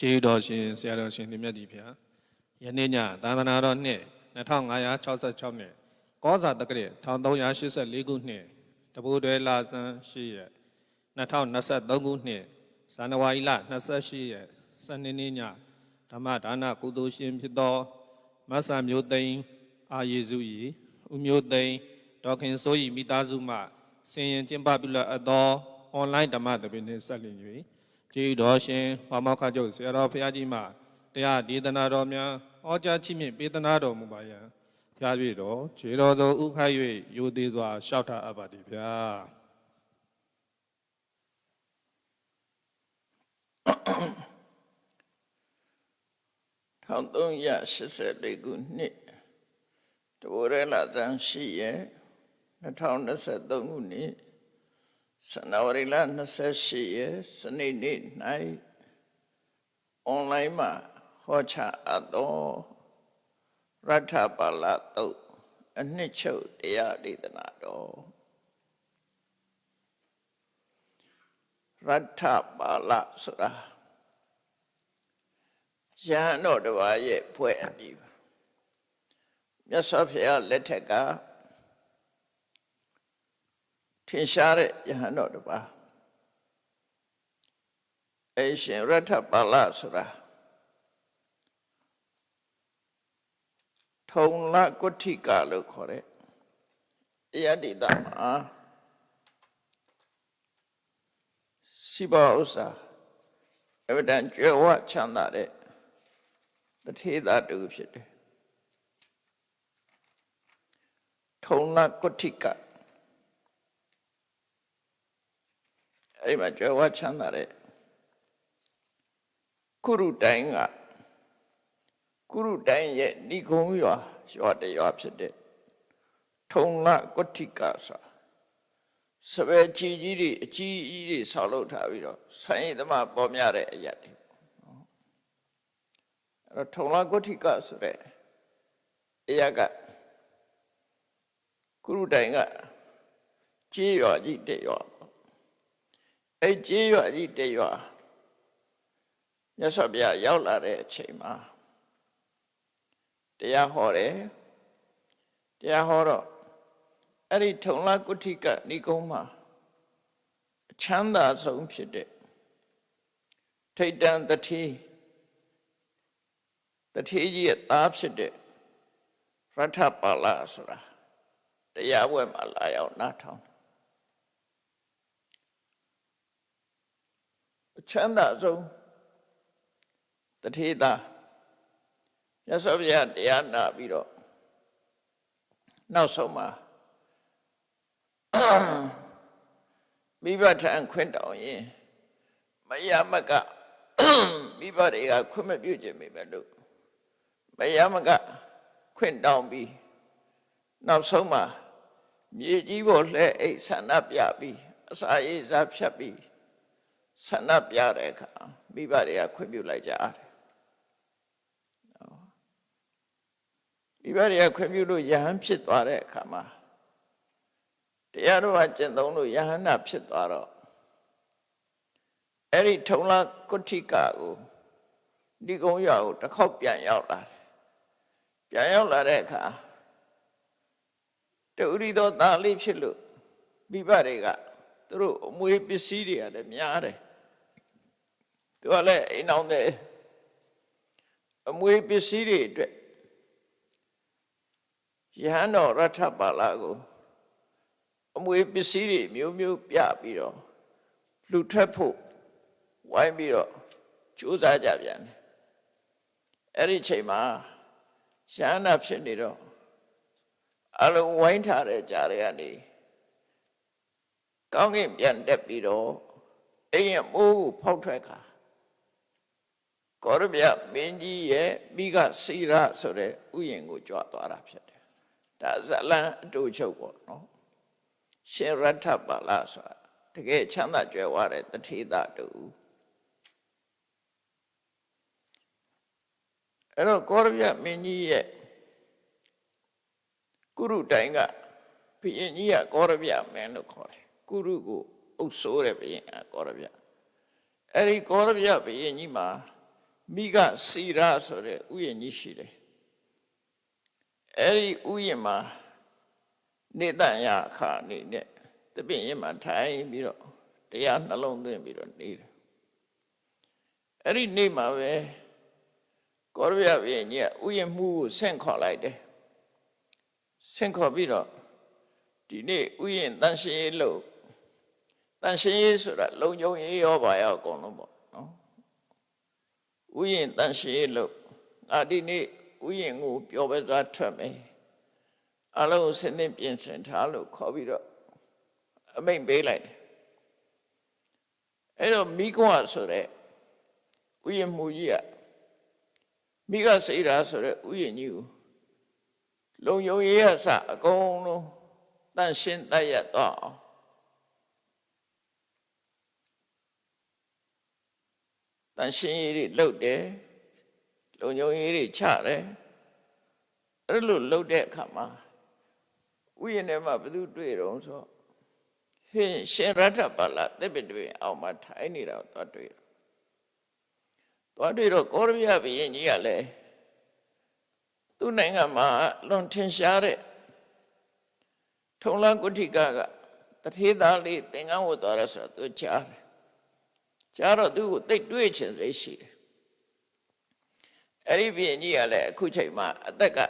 ကျေးတော်ရှင်ဆရာတော်ရှင်ဒီမြတ်ကြီးဖျားယနေ့ညသာသနာတော်နှစ်2566နှစ်ကောဇာတက္ကရာ1384ခုနှစ်တပူတွဲလာဇန်8ရက်2023ခုနှစ်ဇန်နဝါရီလ28ရက်စနေနေ့ညဓမ္မဒါနကုသိုလ်ရှင်ဖြစ်သောမဆာမျိုးသိန်းအာယေစုဤဦးမျိုးသိန်းဒေါခင်စိုးဤမိသားစုမှဆင်ရင်ကျင်းပပြုလပ်အပ်သောအွန်လိုင်းဓမ္မသဘင်နှင့်ဆက်လျင်၍ ကျေးဇူးတော်ရှင်ဘာမောက္ခကျုပ်ဆရာတော်ဘုရားကြီးမှတရားဒေသနာတော်များဟောကြားချီးမြှင့်ပေးသနာတော်မူပါယံဖျား၍တော်ခြေတော်သောဥခိုက်၍ယိုသေးစွာရှောက်ထားအပ်ပါသည်ဗျာ1384ခုနှစ်တဘောရလာဇန်ရှိရဲ့2023ခုနှစ် ဇန်နဝါရီလ28ရက်စနေနေ့၌အွန်လိုင်းမှာဟောချအပ်သောရထပါဠတုတ်အနှစ်ချုပ်တရားဒေသနာတော်ရထပါဠဆိုတာယဟန်တော်တစ်ပါးရဲ့ဖွဲ့အပြီးပါမြတ်စွာဘုရားလက်ထက်က ထင်ရှားတဲ့ယဟန်တော်တစ်ပါးအရှင်ရထပါဠဆိုတာထုံလကုဋ္ဌိကလို့ခေါ်တဲ့ယတိတမှာစိဘဥစ္စာအဝတန်ကျွယ်ဝချမ်းသာတဲ့တထေသာတူဖြစ်တယ်ထုံလကုဋ္ဌိက အဲ့ဒီမှာကြွယ်ဝချမ်းသာတဲ့ကုရုတိုင်းကကုရုတိုင်းရဲ့ဏိကုံရွာရွာတရွာဖြစ်တဲ့ထုံလကုဋ္ဌိကဆိုစပယ်ကြီးကြီးတွေအကြီးကြီးတွေဆောက်လုပ်ထားပြီးတော့ဆိုင်ရည်သမားပေါ်များတဲ့အရာတွေအဲ့တော့ထုံလာဂုဋ္ဌိကဆိုတဲ့အရာကကုရုတိုင်ကကြေးရွာကြီးတဲ့ရွာ အဲ့ကြေးရွာကြီးတဲ့ရွာမြတ်စွာဘုရားရောက်လာတဲ့အချိန်မှာတရားဟောတယ်တရားဟောတော့အဲ့ဒီထုံလာဂုဋ္ဌိကဏိကုံးမှာအချမ်းသာဆုံးဖြစ်တဲ့ထိတ်တန်တတိတထေးကြီးရဲ့သားဖြစ်တဲ့ရထပါဠဆိုတာတရားပွဲမှာလာရောက်နားထောင် အချမ်းသာဆုံးတထေးသားရသော်ဗျာတရားနာပြီးတော့နောက်ဆုံးမှာမိဘထံခွင့်တောင်းရင်မယမကမိဘတွေကခွင့်မပြုခြင်းမိမယ်လို့မယမကခွင့်တောင်းပြီးနောက်ဆုံးမှာမြေကြီးပေါ်လှဲအိတ်ဆန္ဒပြပြီးအစာရေးစားဖြတ်ပြီး ဆန္ဒပြတဲ့အခါမိဘတွေကခွင့်ပြုလိုက်ကြတယ်မိဘတွေကခွင့်ပြုလို့ယဟန်ဖြစ်သွားတဲ့အခါမှာတရားတော်ကကျင့်သုံးလို့ယဟန္တာဖြစ်သွားတော့အဲ့ဒီထုံလာကုဋ္ဌိကကိုဒီကုန်းရွာကိုတစ်ခေါက်ပြန်ရောက်လာတယ်ပြန်ရောက်လာတဲ့အခါတူရီသောသားလေးဖြစ်လို့မိဘတွေကသူတို့အမွေပစ္စည်းတွေကလည်းများတယ် သူကလည်းအိမ်အောင်တဲ့အမွေပစ္စည်းတွေအတွက်ယဟန်တော်ရထပါလာကိုအမွေပစ္စည်းတွေမျိုးမျိုးပြပြီးတော့လှူထွက်ဖို့ဝိုင်းပြီးတော့ကြိုးစားကြပြန်တယ်အဲ့ဒီချိန်မှာရှားနာဖြစ်နေတော့အလုံးဝိုင်းထားတဲ့ကြားတွေကနေကောင်းကင်ပြန်တက်ပြီးတော့အိမ်ရမိုးကိုဖောက်ထွက်ခါ ကောရဗျမင်းကြီးရဲ့မိကစီရဆိုတဲ့ဥယျင်ကိုကြွသွားတာဖြစ်တယ်ဒါဇလန်အတူချုပ်ပေါ့နော်ရှင်ရထပါလာဆိုတာတကယ်ချမ်းသာကြွယ်ဝတဲ့တထေသတူအဲ့တော့ကောရဗျမင်းကြီးရဲ့ကုရုတိုင်ကဘုရင်ကြီးကကောရဗျမင်းလို့ခေါ်တယ်ကုရုကိုအုပ်ဆိုးတဲ့ဘုရင်ကကောရဗျအဲ့ဒီကောရဗျဘုရင်ကြီးမှာ မိကစီရာဆိုတဲ့ဥယျာဉ်ကြီးရှိတယ်အဲ့ဒီဥယျာဉ်မှာနေတန်ရခါအနေနဲ့တပည့်ရင်မှာထိုင်ပြီးတော့တရားနှလုံးသွင်းပြီးတော့နေတယ်အဲ့ဒီနေ့မှာပဲကောရဘုရင်ကြီးကဥယျာဉ်မှုကိုဆင့်ခေါ်လိုက်တယ်ဆင့်ခေါ်ပြီးတော့ဒီနေ့ဥယျာဉ်တန်ရှင်းရေးလို့တန်ရှင်းရေးဆိုတာလုံခြုံရေးရောပါရောအကုန်လုံးပေါ့နော် ဥယျာဉ်တန်ရှင်းရေးလို့ငါဒီနေ့ဥယျာဉ်ကိုပျော်ပဲစွာထွက်မယ်အလုံးကိုစနစ်ပြင်ဆင်ထားလို့ခေါ်ပြီးတော့အမိန့်ပေးလိုက်တယ်အဲ့တော့မိကွာဆိုတဲ့ဥယျာဉ်မူကြီးကမိကစိတ်ဓာတ်ဆိုတဲ့ဥယျာဉ်ကြီးကိုလုံယုံရေးရစအကုန်လုံးတန့်ရှင်းတတ်ရတော့အောင် တန့်ရှင်းရေးတွေလုပ်တယ်လုံယုံရေးတွေချတယ်အဲ့လိုလုပ်တဲ့အခါမှာဥယျာဉ်ထဲမှာဘယ်သူတွေ့တော့ဆိုရှင်ရှင်ရထပါလာတစ်ပိတပိအောင်မှာထိုင်နေတာကိုသွားတွေ့တယ်သွားတွေ့တော့ကောရဗျဘုရင်ကြီးကလည်းသူ့နိုင်ငံမှာလွန်ထင်ရှားတဲ့ထုံလကုဋ္ဌိကကတထေသားလေးသင်္ကန်းဝတ်သွားရဆိုတော့သူကြားတယ် ကြားတော့သူ့ကိုတိတ်တွေးချင်စိတ်ရှိတယ်အဲ့ဒီဘုရင်ကြီးကလည်းအခုချိန်မှာအသက်က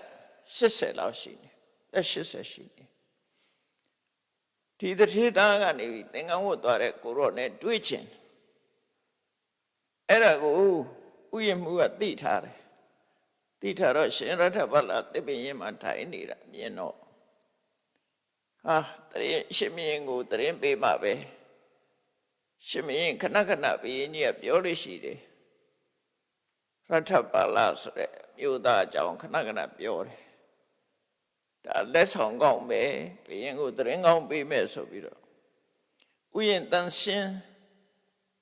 80လောက်ရှိနေသက်80ရှိနေဒီတထေသားကနေပြီးသင်္ကန်းဝတ်သွားတဲ့ကိုရော့နဲ့တွေးချင်အဲ့ဒါကိုဥယျာဉ်မှုကသိထားတယ်သိထားတော့ရှင်ရထဗလာတစ်ပင်ရင်မှာထိုင်နေတာမြင်တော့ဟာတရင်ရှင်မင်းကိုတရင်ပေးမှပဲ ရှင်မင်းခဏခဏဘုရင်ကြီးကပြောလို့ရှိတယ်ရထဗလာဆိုတဲ့မြို့သားအကြောင်းခဏခဏပြောတယ်ဒါလက်ဆောင်ကောင်းပဲဘုရင်ကိုတရင်ကောင်းပေးမယ်ဆိုပြီးတော့ဥယျာဉ်တန်ရှင်း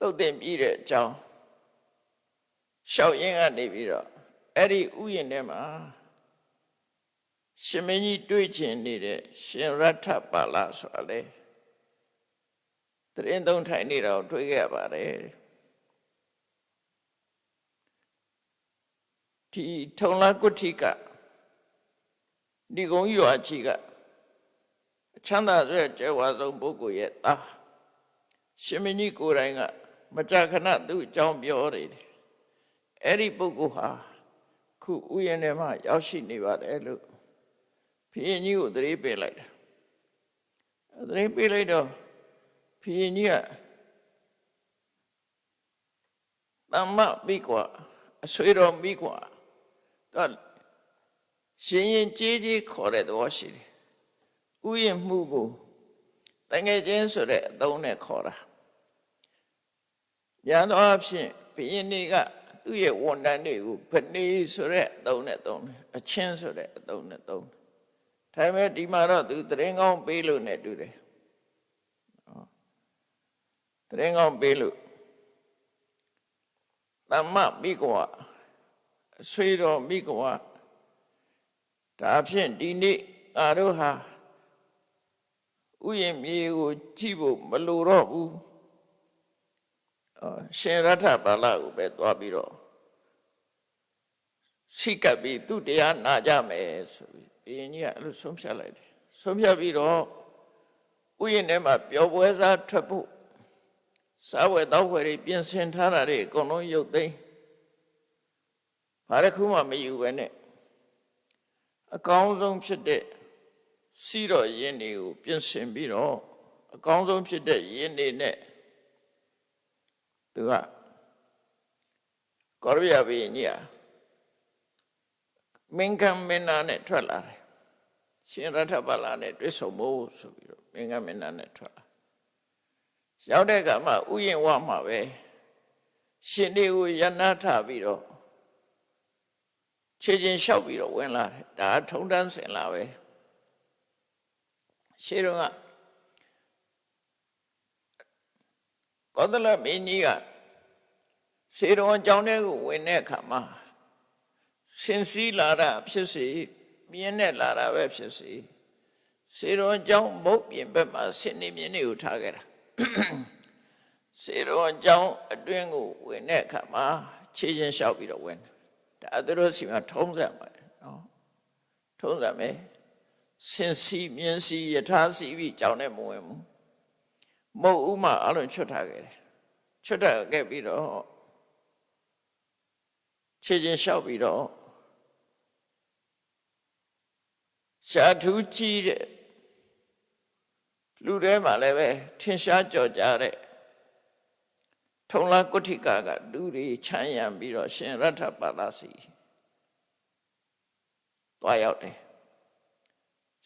တုတ်တင်ပြီးတဲ့အကြောင်းရှောက်ရင်ကနေပြီးတော့အဲ့ဒီဥယျာဉ်ထဲမှာရှင်မင်းကြီးတွေးချင်နေတဲ့ရှင်ရထပါလာဆိုတာလေ တရင်သုံးထိုင်နေတာကိုတွေးခဲ့ပါတယ်ဒီထုံလာကုဋ္ဌိကဒီကုန်းရွာချီကအချမ်းသာတဲ့ကျဲဝါဆုံးပုဂ္ဂိုလ်ရဲ့သားရှင်မင်းကြီးကိုယ်တိုင်က မကြာခဏသူ့အကြောင်းပြောတယ်အဲ့ဒီပုဂ္ဂိုလ်ဟာခုဥယျာဉ်ထဲမှာရောက်ရှိနေပါတယ်လို့ဘုရင်ကြီးကိုသတိပေးလိုက်တာသတိပေးလိုက်တော့ဘု ရင်ကြီးကသမ္မမိကွာအဆွေတော်မိကွာတော့ရှင်ရင်ကြီးကြီးခေါ်တဲ့သဘောရှိတယ်ဥယျာဉ်မှုကိုတငယ်ချင်းဆိုတဲ့အသုံးနဲ့ခေါ်တာညာတော့အဖြစ်ဘုရင်ကြီးကသူ့ရဲ့ဝန်တန်းတွေကိုဖနေဆိုတဲ့အသုံးနဲ့သုံးတယ်အချင်းဆိုတဲ့အသုံးနဲ့သုံးတယ်ဒါပေမဲ့ဒီမှာတော့သူတရင်ကောင်းပေးလို့ ਨੇ တူတယ်နော် တရင်ကောင်းပေးလို့သမ္မမိကွာအဆွေတော်မိကွာဒါဖြင့်ဒီနေ့ငါတို့ဟာဥယျာဉ်မြေကိုကြည့်ဖို့မလိုတော့ဘူးရှင်ရထဘာလကိုပဲသွားပြီးတော့ရှိကပ်ပြီးသူတရားနာကြမယ်ဆိုပြီးဘုရင်ကြီးကအဲ့လိုဆုံးဖြတ်လိုက်တယ်ဆုံးဖြတ်ပြီးတော့ဥယျာဉ်ထဲမှာပျော်ပွဲစားထွက်ဖို့ စားဝယ်တောက်ဝယ်တွေပြင်ဆင်ထားတာတွေအကုန်လုံးရုပ်သိမ်းဘာတစ်ခုမှမယူပဲနဲ့အကောင်းဆုံးဖြစ်တဲ့စီတော်ရင်းတွေကိုပြင်ဆင်ပြီးတော့အကောင်းဆုံးဖြစ်တဲ့ရင်းတွေနဲ့သူကကောရဘိယဘိညာမင်္ဂမင်နာနဲ့ထွက်လာတယ်ရှင်ရထဗလာနဲ့တွေ့ဆုံဖို့ဆိုပြီးတော့မင်္ဂမင်နာနဲ့ထွက်လာ ရောက်တဲ့ကမှဥယျင်ဝမှာပဲရှင်တွေကိုယနာထပြီးတော့ခြေချင်းလျှောက်ပြီးတော့ဝင်လာတယ်ဒါထုံတန်းစင်လာပဲရှေးတော့ကကောသလမင်းကြီးကစေတော်အကြောင်းထဲကိုဝင်တဲ့အခါမှာစင်စည်းလာတာဖြစ်စေမြင်းနဲ့လာတာပဲဖြစ်စေစေတော်အကြောင်းမုတ်ပြင်ဘက်မှာဆင်နေမြင်းတွေကိုထားခဲ့တာ စေတော်အကြောင်းအတွင်းကိုဝင်တဲ့အခါမှာခြေချင်းလျှောက်ပြီးတော့ဝင်တယ်ဒါသူတို့စီမှာထုံးစံပါတယ်နော်ထုံးစံပဲစင်စီမြင်းစီယထာစီပြီးကြောင်းနဲ့မဝင်ဘူးမဟုတ်ဥမာအလုံးချွတ်ထားခဲ့တယ်ချွတ်ထားခဲ့ပြီးတော့ခြေချင်းလျှောက်ပြီးတော့ရှားထူးကြီးတဲ့ လူထဲမှာလည်းပဲထင်ရှားကြော်ကြတဲ့ထုံလာကုဋ္ဌိကကလူတွေချမ်းရံပြီးတော့ရှင်ရထပါလာစီတွားရောက်တယ်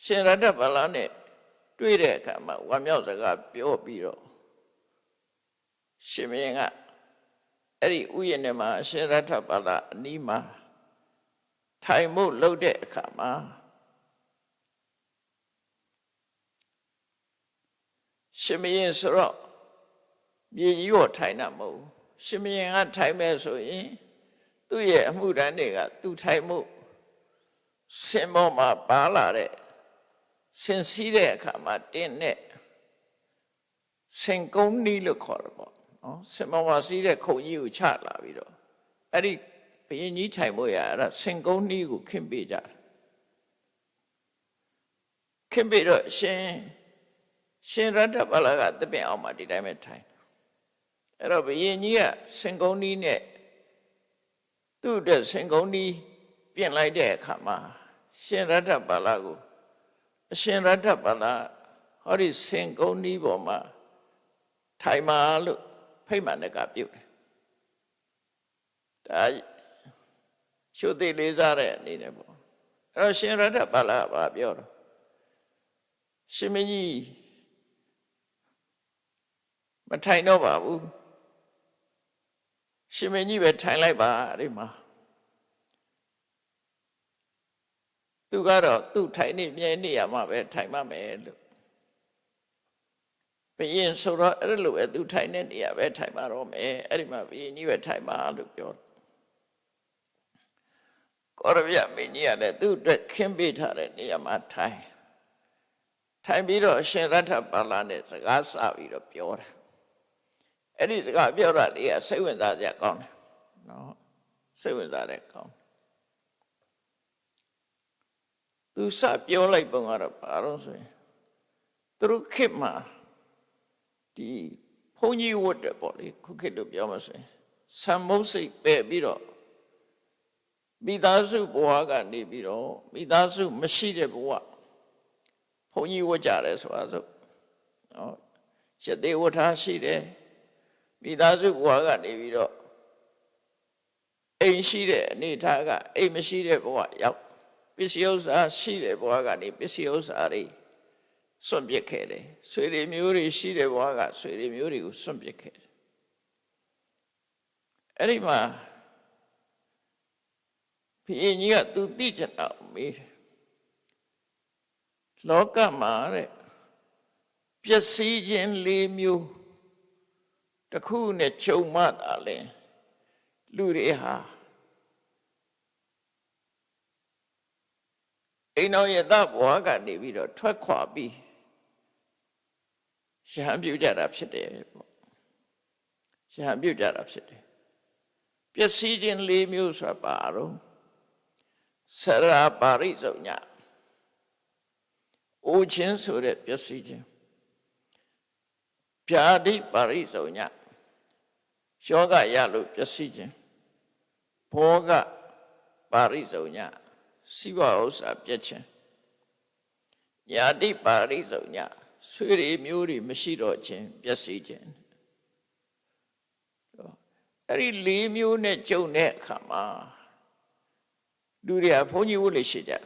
ရှင်ရထပါလာနဲ့တွေ့တဲ့အခါမှာဝမ်းမြောက်စကားပြောပြီးတော့ရှင်မင်းကအဲ့ဒီဥယျာဉ်ထဲမှာရှင်ရထပါလာအနီးမှာထိုင်မှုလုပ်တဲ့အခါမှာ ရှင်မင်းဆိုတော့မြေကြီးကိုထိုင်တာမဟုတ်ဘူးရှင်မင်းကထိုင်မဲ့ဆိုရင်သူ့ရဲ့အမှုတန်းတွေကသူထိုင်မှုစင်ပေါ်မှာပါလာတဲ့စင်စည်းတဲ့အခါမှာတင်းနဲ့စင်ကုန်းနီးလို့ခေါ်တယ်ပေါ့နော်စင်ပေါ်မှာစီးတဲ့ခုံကြီးကိုချလာပြီးတော့အဲ့ဒီဘယင်ကြီးထိုင်ဖို့ရအဲ့ဒါစင်ကုန်းနီးကိုခင်းပေးကြတယ်ခင်းပေးတော့ရှင် ရှင်ရတ္တပလာကတပင်အောင်မှာဒီတိုင်းပဲထိုင်အဲ့တော့ဘယင်ကြီးကစင်ကုန်းနီးနဲ့သူ့အတွက်စင်ကုန်းနီးပြင်လိုက်တဲ့အခါမှာရှင်ရတ္တပလာကိုအရှင်ရတ္တပလာဟောဒီစင်ကုန်းနီးပေါ်မှာထိုင်ပါလို့ဖိတ်မှန်တဲ့ကပြုတ်တယ်ဒါရှုသိလေးစားတဲ့အနေနဲ့ပေါ့အဲ့တော့ရှင်ရတ္တပလာကပြောတော့ရှင်မင်းကြီး မထိုင်တော့ပါဘူးရှင်မင်းကြီးပဲထိုင်လိုက်ပါဒီမှာသူကတော့သူ့ထိုင်နေမြဲနေရမှာပဲထိုင်မှမယ်လို့ဘယင်ဆိုတော့အဲ့လိုပဲသူထိုင်နေနေရပဲထိုင်ပါတော့မယ်အဲ့ဒီမှာဘယင်ကြီးပဲထိုင်ပါလို့ပြောတယ်ကောရဗျမင်းကြီးကလည်းသူ့အတွက်ခင်းပေးထားတဲ့နေရာမှာထိုင်ထိုင်ပြီးတော့အရှင်ရထပါလာနဲ့စကားစပြီးတော့ပြောတယ် အဲ့ဒီစကားပြောတာလေးကစိတ်ဝင်စားစရာကောင်းတယ်နော်စိတ်ဝင်စားတဲ့ကောင်းသူစပြောလိုက်ပုံကတော့ဘာလို့ဆိုရင်သူတို့ခေတ်မှာဒီဘုန်းကြီးဝတ်တယ်ပေါ့လေခုခေတ်လို့ပြောမှဆိုရင်ဆံမုတ်စိတ်ပဲ့ပြီးတော့မိသားစုဘဝကနေပြီးတော့မိသားစုမရှိတဲ့ဘဝဘုန်းကြီးဝတ်ကြတယ်ဆိုတာဆိုနော်ရှစ်သေးဝတ်ထားရှိတယ် မိသားစုဘဝကနေပြီးတော့အိမ်ရှိတဲ့အနေထားကအိမ်မရှိတဲ့ဘဝရောက်ပစ္စည်းဥစ္စာရှိတဲ့ဘဝကနေပစ္စည်းဥစ္စာတွေစွန့်ပစ်ခဲ့တယ်ဆွေတွေမျိုးတွေရှိတဲ့ဘဝကဆွေတွေမျိုးတွေကိုစွန့်ပစ်ခဲ့တယ်အဲ့ဒီမှာဘုရင်ကြီးကသူသိချင်တော့မေးတယ်လောကမှာတဲ့ပျက်စီးခြင်း၄မျိုး တစ်ခုနဲ့ခြုံမှသာလဲလူတွေဟာအိမ်တော်ရဲ့သဘဝကနေပြီးတော့ထွက်ခွာပြီးရှဟံပြုတ်ကြတာဖြစ်တယ်ပေါ့ရှဟံပြုတ်ကြတာဖြစ်တယ်ပျက်စီးခြင်း၄မျိုးဆိုတာပါတော့ဆရာပါရိစုံညအိုခြင်းဆိုတဲ့ပျက်စီးခြင်းဗျာတိပါရိစုံည ယောဂရလို့ပျက်စီးခြင်းဘောဂပါရိစုံညစိဝဥစ္စာပြည့်ခြင်းညာတိပါရိစုံညဆွေတွေမျိုးတွေမရှိတော့ခြင်းပျက်စီးခြင်းအဲ့ဒီ၄မျိုးနဲ့ကြုံတဲ့အခါမှာလူတွေကဘုန်းကြီးဝတ်လို့ရှိကြတယ်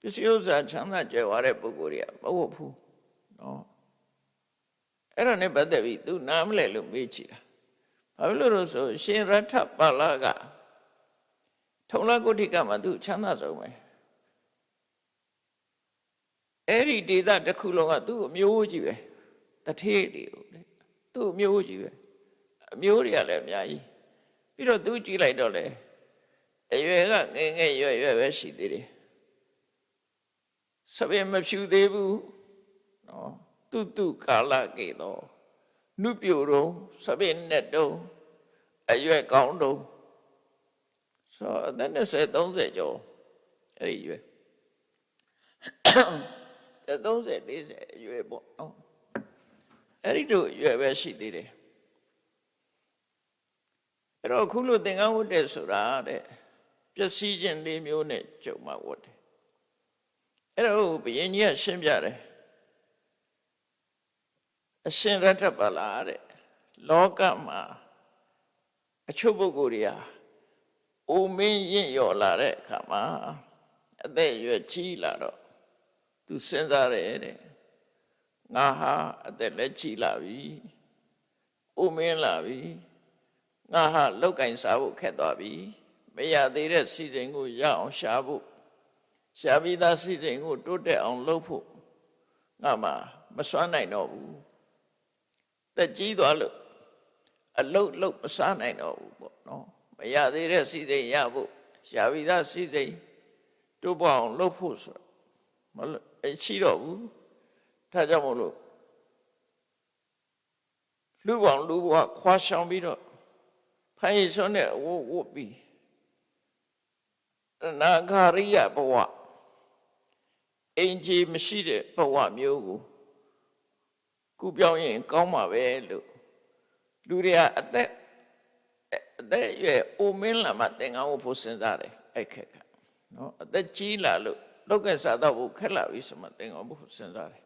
ပစ္စည်းဥစ္စာချမ်းသာကြွယ်ဝတဲ့ပုဂ္ဂိုလ်တွေကမဟုတ်ဘူးနော် အဲ့ဒါနဲ့ပတ်သက်ပြီးသူနားမလဲလို့မေးကြည့်တာဘာလို့လို့ဆိုရှင်ရထပါဠကထုံလကုဋ္ဌိကမှာသူချမ်းသာဆုံးပဲအဲ့ဒီဒေသတစ်ခုလုံးကသူ့အမျိုးကြီးပဲတထေးတွေကိုလေသူ့အမျိုးကြီးပဲအမျိုးတွေကလည်းအများကြီးပြီးတော့သူကြည့်လိုက်တော့လေအရွယ်ကငယ်ငယ်ရွယ်ရွယ်ပဲရှိသေးတယ်စပင်မဖြူသေးဘူးနော် တုတုကာလကေတော့နုပြိုတော့စပင်နဲ့တော့အရွယ်ကောင်းတော့ဆိုတော့အသက်20 30ကျော်အဲ့ဒီရွယ်30 40အရွယ်ပေါ့နော်အဲ့ဒီတို့ရွယ်ပဲရှိသေးတယ်အဲ့တော့ခုလိုသင်္ကန်းဝတ်တယ်ဆိုတာတဲ့ပျက်စီးခြင်းလေးမျိုးနဲ့ကြုံမှဝတ်တယ်အဲ့တော့ဘုရင်ကြီးကရှင်းပြတယ် အရှင်ရတ္ထပါလာတဲ့လောကမှာအချို့ပုဂ္ဂိုလ်တွေဟာအိုမင်းရင့်ရော်လာတဲ့အခါမှာအသက်အရွယ်ကြီးလာတော့သူစဉ်းစားတယ်တဲ့ငါဟာအသက်လည်းကြီးလာပြီအိုမင်းလာပြီငါဟာလောက်ကင်စားဖို့ခက်သွားပြီမရသေးတဲ့စီစဉ်ကိုရအောင်ရှာဖို့ရှာပြီးသားစီစဉ်ကိုတိုးတက်အောင်လုပ်ဖို့ငါမှမစွမ်းနိုင်တော့ဘူး တက်ကြီးသွားလို့အလုတ်လုတ်မစားနိုင်တော့ဘူးပေါ့နော်မရသေးတဲ့စီစဉ်ရဖို့ရှာပြီးသားစီစဉ်တိုးပေါ်အောင်လုပ်ဖို့ဆိုမလို့အရှိတော့ဘူးဒါကြောင့်မို့လို့လူပေါင်းလူဘဝခွာရှောင်ပြီးတော့ဖိုင်ရစွန်းနဲ့ဝုတ်ဝုတ်ပြီးနာဂရိယဘဝအင်ဂျီမရှိတဲ့ဘဝမျိုးကို ကုပြောင်းရင်ကောင်းမှာပဲလို့လူတွေကအသက်အသက်ရွယ်အိုမင်းလာမှသင်္ကန်းဝတ်ဖို့စဉ်းစားတယ်အဲ့ခက်ကနော်အသက်ကြီးလာလို့လောက်ကစားတော့ဖို့ခက်လာပြီဆိုမှသင်္ကန်းဝတ်ဖို့စဉ်းစားတယ်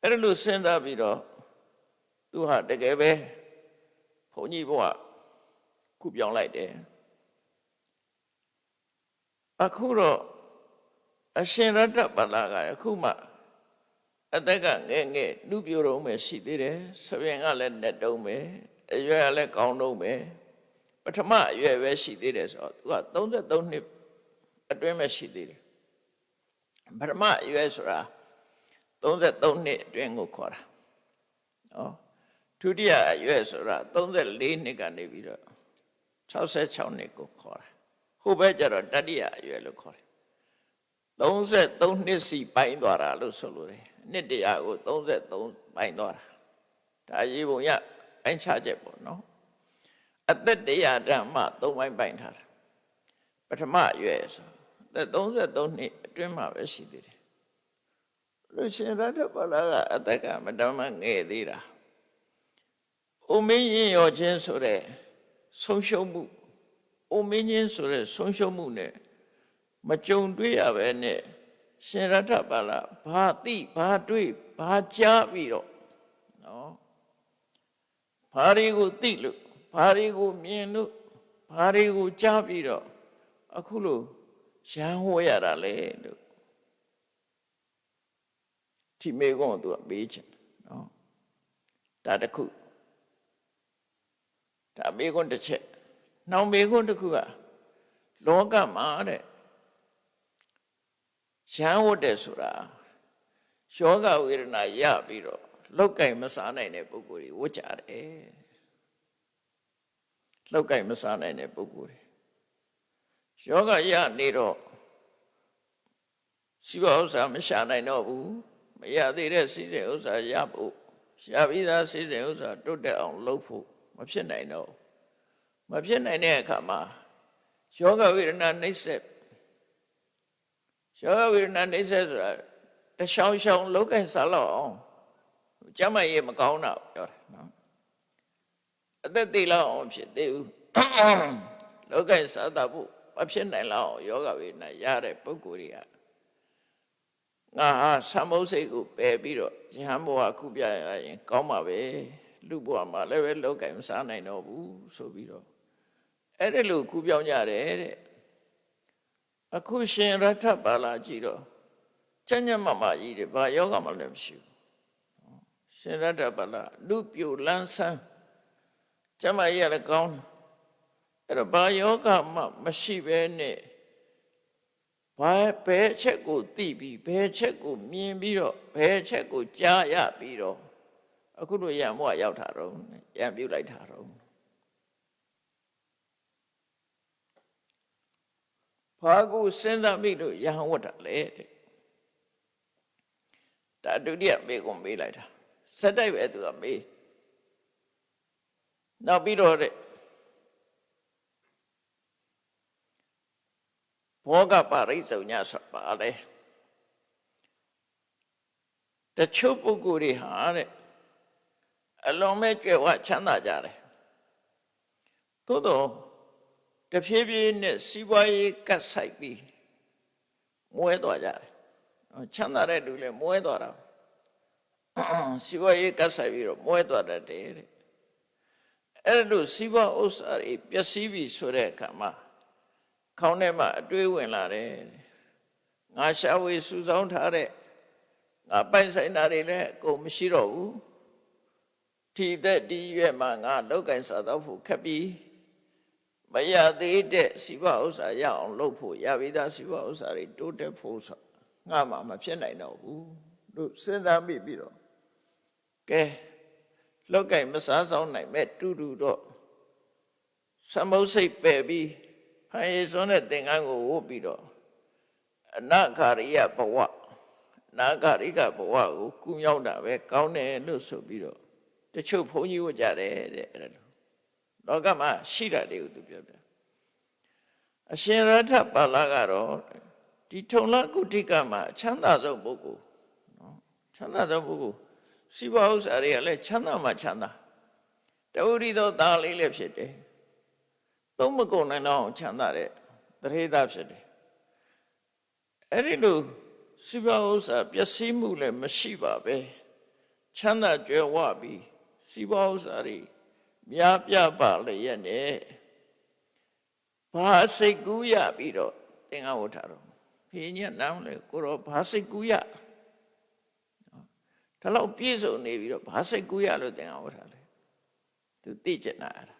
အဲ့ဒါလို့စဉ်းစားပြီးတော့သူဟာတကယ်ပဲဘုန်းကြီးဘဝကုပြောင်းလိုက်တယ်အခုတော့အရှင်ရတ္တပလာကအခုမှ အသက်ကငယ်ငယ်လူပြိုတော့မယ်ရှိသေးတယ်ဆပင်ကလည်းနဲ့တုံးမယ်အရွယ်ကလည်းကောင်းတော့မယ်ပထမအရွယ်ပဲရှိသေးတယ်ဆိုတော့သူက33နှစ်အတွင်းပဲရှိသေးတယ်ပထမအရွယ်ဆိုတာ33နှစ်အတွင်းကိုခေါ်တာနော်ဒုတိယအရွယ်ဆိုတာ34နှစ်ကနေပြီးတော့66နှစ်ကိုခေါ်တာဟိုဘက်ကျတော့တတိယအရွယ်လို့ခေါ်တယ်33နှစ်စီပိုင်းသွားတာလို့ဆိုလိုတယ် နှစ်တရာကို33ပိုင်းသွားတာဒါရေးပုံရပိုင်းခြားချက်ပေါ့နော်အသက်တရာဓမ္မ3ပိုင်းပိုင်းထားတာပထမအရွယ်ဆိုအသက်33နှစ်အတွင်းမှာပဲရှိသေးတယ်လူရှင်ရတ္တပလာကအသက်ကမတမငယ်သေးတာအိုမင်းရင်ရောခြင်းဆိုတဲ့ဆုံးရှုံးမှုအိုမင်းချင်းဆိုတဲ့ဆုံးရှုံးမှုနဲ့မကြုံတွေ့ရပဲနဲ့ ရှင်ရထပါလာဘာသိဘာတွေ့ဘာကြားပြီးတော့နော်ဘာတွေကိုသိလို့ဘာတွေကိုမြင်လို့ဘာတွေကိုကြားပြီးတော့အခုလို့ရန်ဟောရတာလေလို့ဒီမေကုန်းကသူကပေးချင်နော်ဒါတခုဒါမေကုန်းတစ်ချက်နောက်မေကုန်းတစ်ခုကလောကမှာတဲ့ ရန်ဝတ်တယ်ဆိုတာယောဂဝေဒနာရပြီးတော့လောက်ကင်မစားနိုင်တဲ့ပုဂ္ဂိုလ်တွေဝတ်ကြတယ်လောက်ကင်မစားနိုင်တဲ့ပုဂ္ဂိုလ်တွေယောဂရနေတော့စီဝဥစ္စာမရှာနိုင်တော့ဘူးမရသေးတဲ့စီစဉ်ဥစ္စာရဖို့ရှာပြီးသားစီစဉ်ဥစ္စာတုတ်တက်အောင်လုပ်ဖို့မဖြစ်နိုင်တော့မဖြစ်နိုင်တဲ့အခါမှာယောဂဝေဒနာနှိမ့်ဆက် ယောဂဝေဒနာနှိမ့်ဆက်ဆိုတာတရှောင်းရှောင်းလောက်ကင်စားလောက်အောင်ကျမ်းမာရေးမကောင်းတာပြောတာနော်အသက်သေးလောက်အောင်ဖြစ်သေးဘူးလောက်ကင်စားတာဖို့မဖြစ်နိုင်လောက်အောင်ယောဂဝေဒနာရတဲ့ပုဂ္ဂိုလ်တွေကငါဟာသမုတ်စိတ်ကိုပယ်ပြီးတော့ယဟန်ဘဝခုပြရရင် ကောင်းပါပဲလူဘဝမှာလည်းပဲလောက်ကင်မစားနိုင်တော့ဘူးဆိုပြီးတော့အဲ့ဒါလို့ခုပြောင်းကြတယ်တဲ့ အခုရှင်ရထပါလာကြည့်တော့ကျညမမကြီးတယ်ဘာယောဂမှလည်းမရှိဘူးရှင်ရထပါလာလူပြိုလန်းဆန်းကျမကြီးလည်းကောင်းတယ်အဲ့တော့ဘာယောဂမှမရှိပဲနဲ့ဘာဘယ်ချက်ကိုသိပြီးဘယ်ချက်ကိုမြင်ပြီးတော့ဘယ်ချက်ကိုကြားရပြီးတော့အခုလိုရံမောရောက်တာတော့ရံပြုတ်လိုက်တာတော့ ဘာကိုစဉ်းစားမိလို့ယဟန်ဝတ်တာလဲတဲ့ဒါဒုတိယမေးကိုမေးလိုက်တာစက်တိုက်ပဲသူကမေးနောက်ပြီးတော့တဲ့ဘောကပါရိစုံညဆိုပါလေတချို့ပုဂ္ဂိုလ်တွေဟာတဲ့အလွန်မဲ့ကြွယ်ဝချမ်းသာကြတယ်သို့တော့ တဖြည်းဖြည်းနဲ့စီးပွားရေးကတ်ဆိုင်ပြီးမွဲသွားကြတယ်နော်ချမ်းသာတဲ့လူလည်းမွဲသွားတာစီးပွားရေးကတ်ဆိုင်ပြီးတော့မွဲသွားတတ်တယ်တဲ့အဲ့လိုစီးပွားဥစ္စာတွေပျက်စီးပြီဆိုတဲ့အခါမှာခေါင်းထဲမှာအတွေးဝင်လာတယ်ငါရှာဝေစုဆောင်းထားတဲ့ငါပိုင်ဆိုင်တာတွေလည်းအကုန်မရှိတော့ဘူးဒီသက်ဒီရွယ်မှာငါလောက်ကင်စားတော့ဖို့ခက်ပြီ မရသေးတဲ့စီးပွားဥစ္စာရအောင်လုပ်ဖို့ရပြီးသားစီးပွားဥစ္စာတွေတိုးတက်ဖို့ဆိုငါမှမဖြစ်နိုင်တော့ဘူးလို့စဉ်းစားမိပြီးတော့ကဲလောက်ကင်မစားဆောင်နိုင်မဲ့တူတူတော့သမုတ်စိတ်ပယ်ပြီးဖန်ရည်စွန်းတဲ့သင်္ကန်းကိုဝုတ်ပြီးတော့အနာခာရိယဘဝနာဂရိကဘဝကိုကူးမြောက်တာပဲကောင်းတယ်လို့ဆိုပြီးတော့တချို့ဘုန်းကြီးဝတ်ကြတယ်တဲ့အဲ့လို လောကမှာရှိတာတွေကိုသူပြောပြအရှင်ရထပါဠကတော့ဒီထုံလကုဋ္ဌိကမှာအချမ်းသာဆုံးပုဂ္ဂိုလ်နော်ချမ်းသာဆုံးပုဂ္ဂိုလ်စီးပွားဥစ္စာတွေကလည်းချမ်းသာမှချမ်းသာတဝိသောသားလေးလည်းဖြစ်တယ်သုံးမကုန်နိုင်တော့ချမ်းသာတဲ့တရေသားဖြစ်တယ်အဲ့ဒီလိုစီးပွားဥစ္စာပျက်စီးမှုလည်းမရှိပါပဲချမ်းသာကြွယ်ဝပြီးစီးပွားဥစ္စာတွေ များပြပါလေရဲ့နဲ့ဘာစိတ်ကူးရပြီးတော့သင်္ကဝဋ္ဌတော်ဖေညက်နောင်လေကိုတော့ဘာစိတ်ကူးရဒါတော့ပြည့်စုံနေပြီးတော့ဘာစိတ်ကူးရလို့သင်္ကဝဋ္ဌလေသူသိကျင်တာအဲ့ဒါ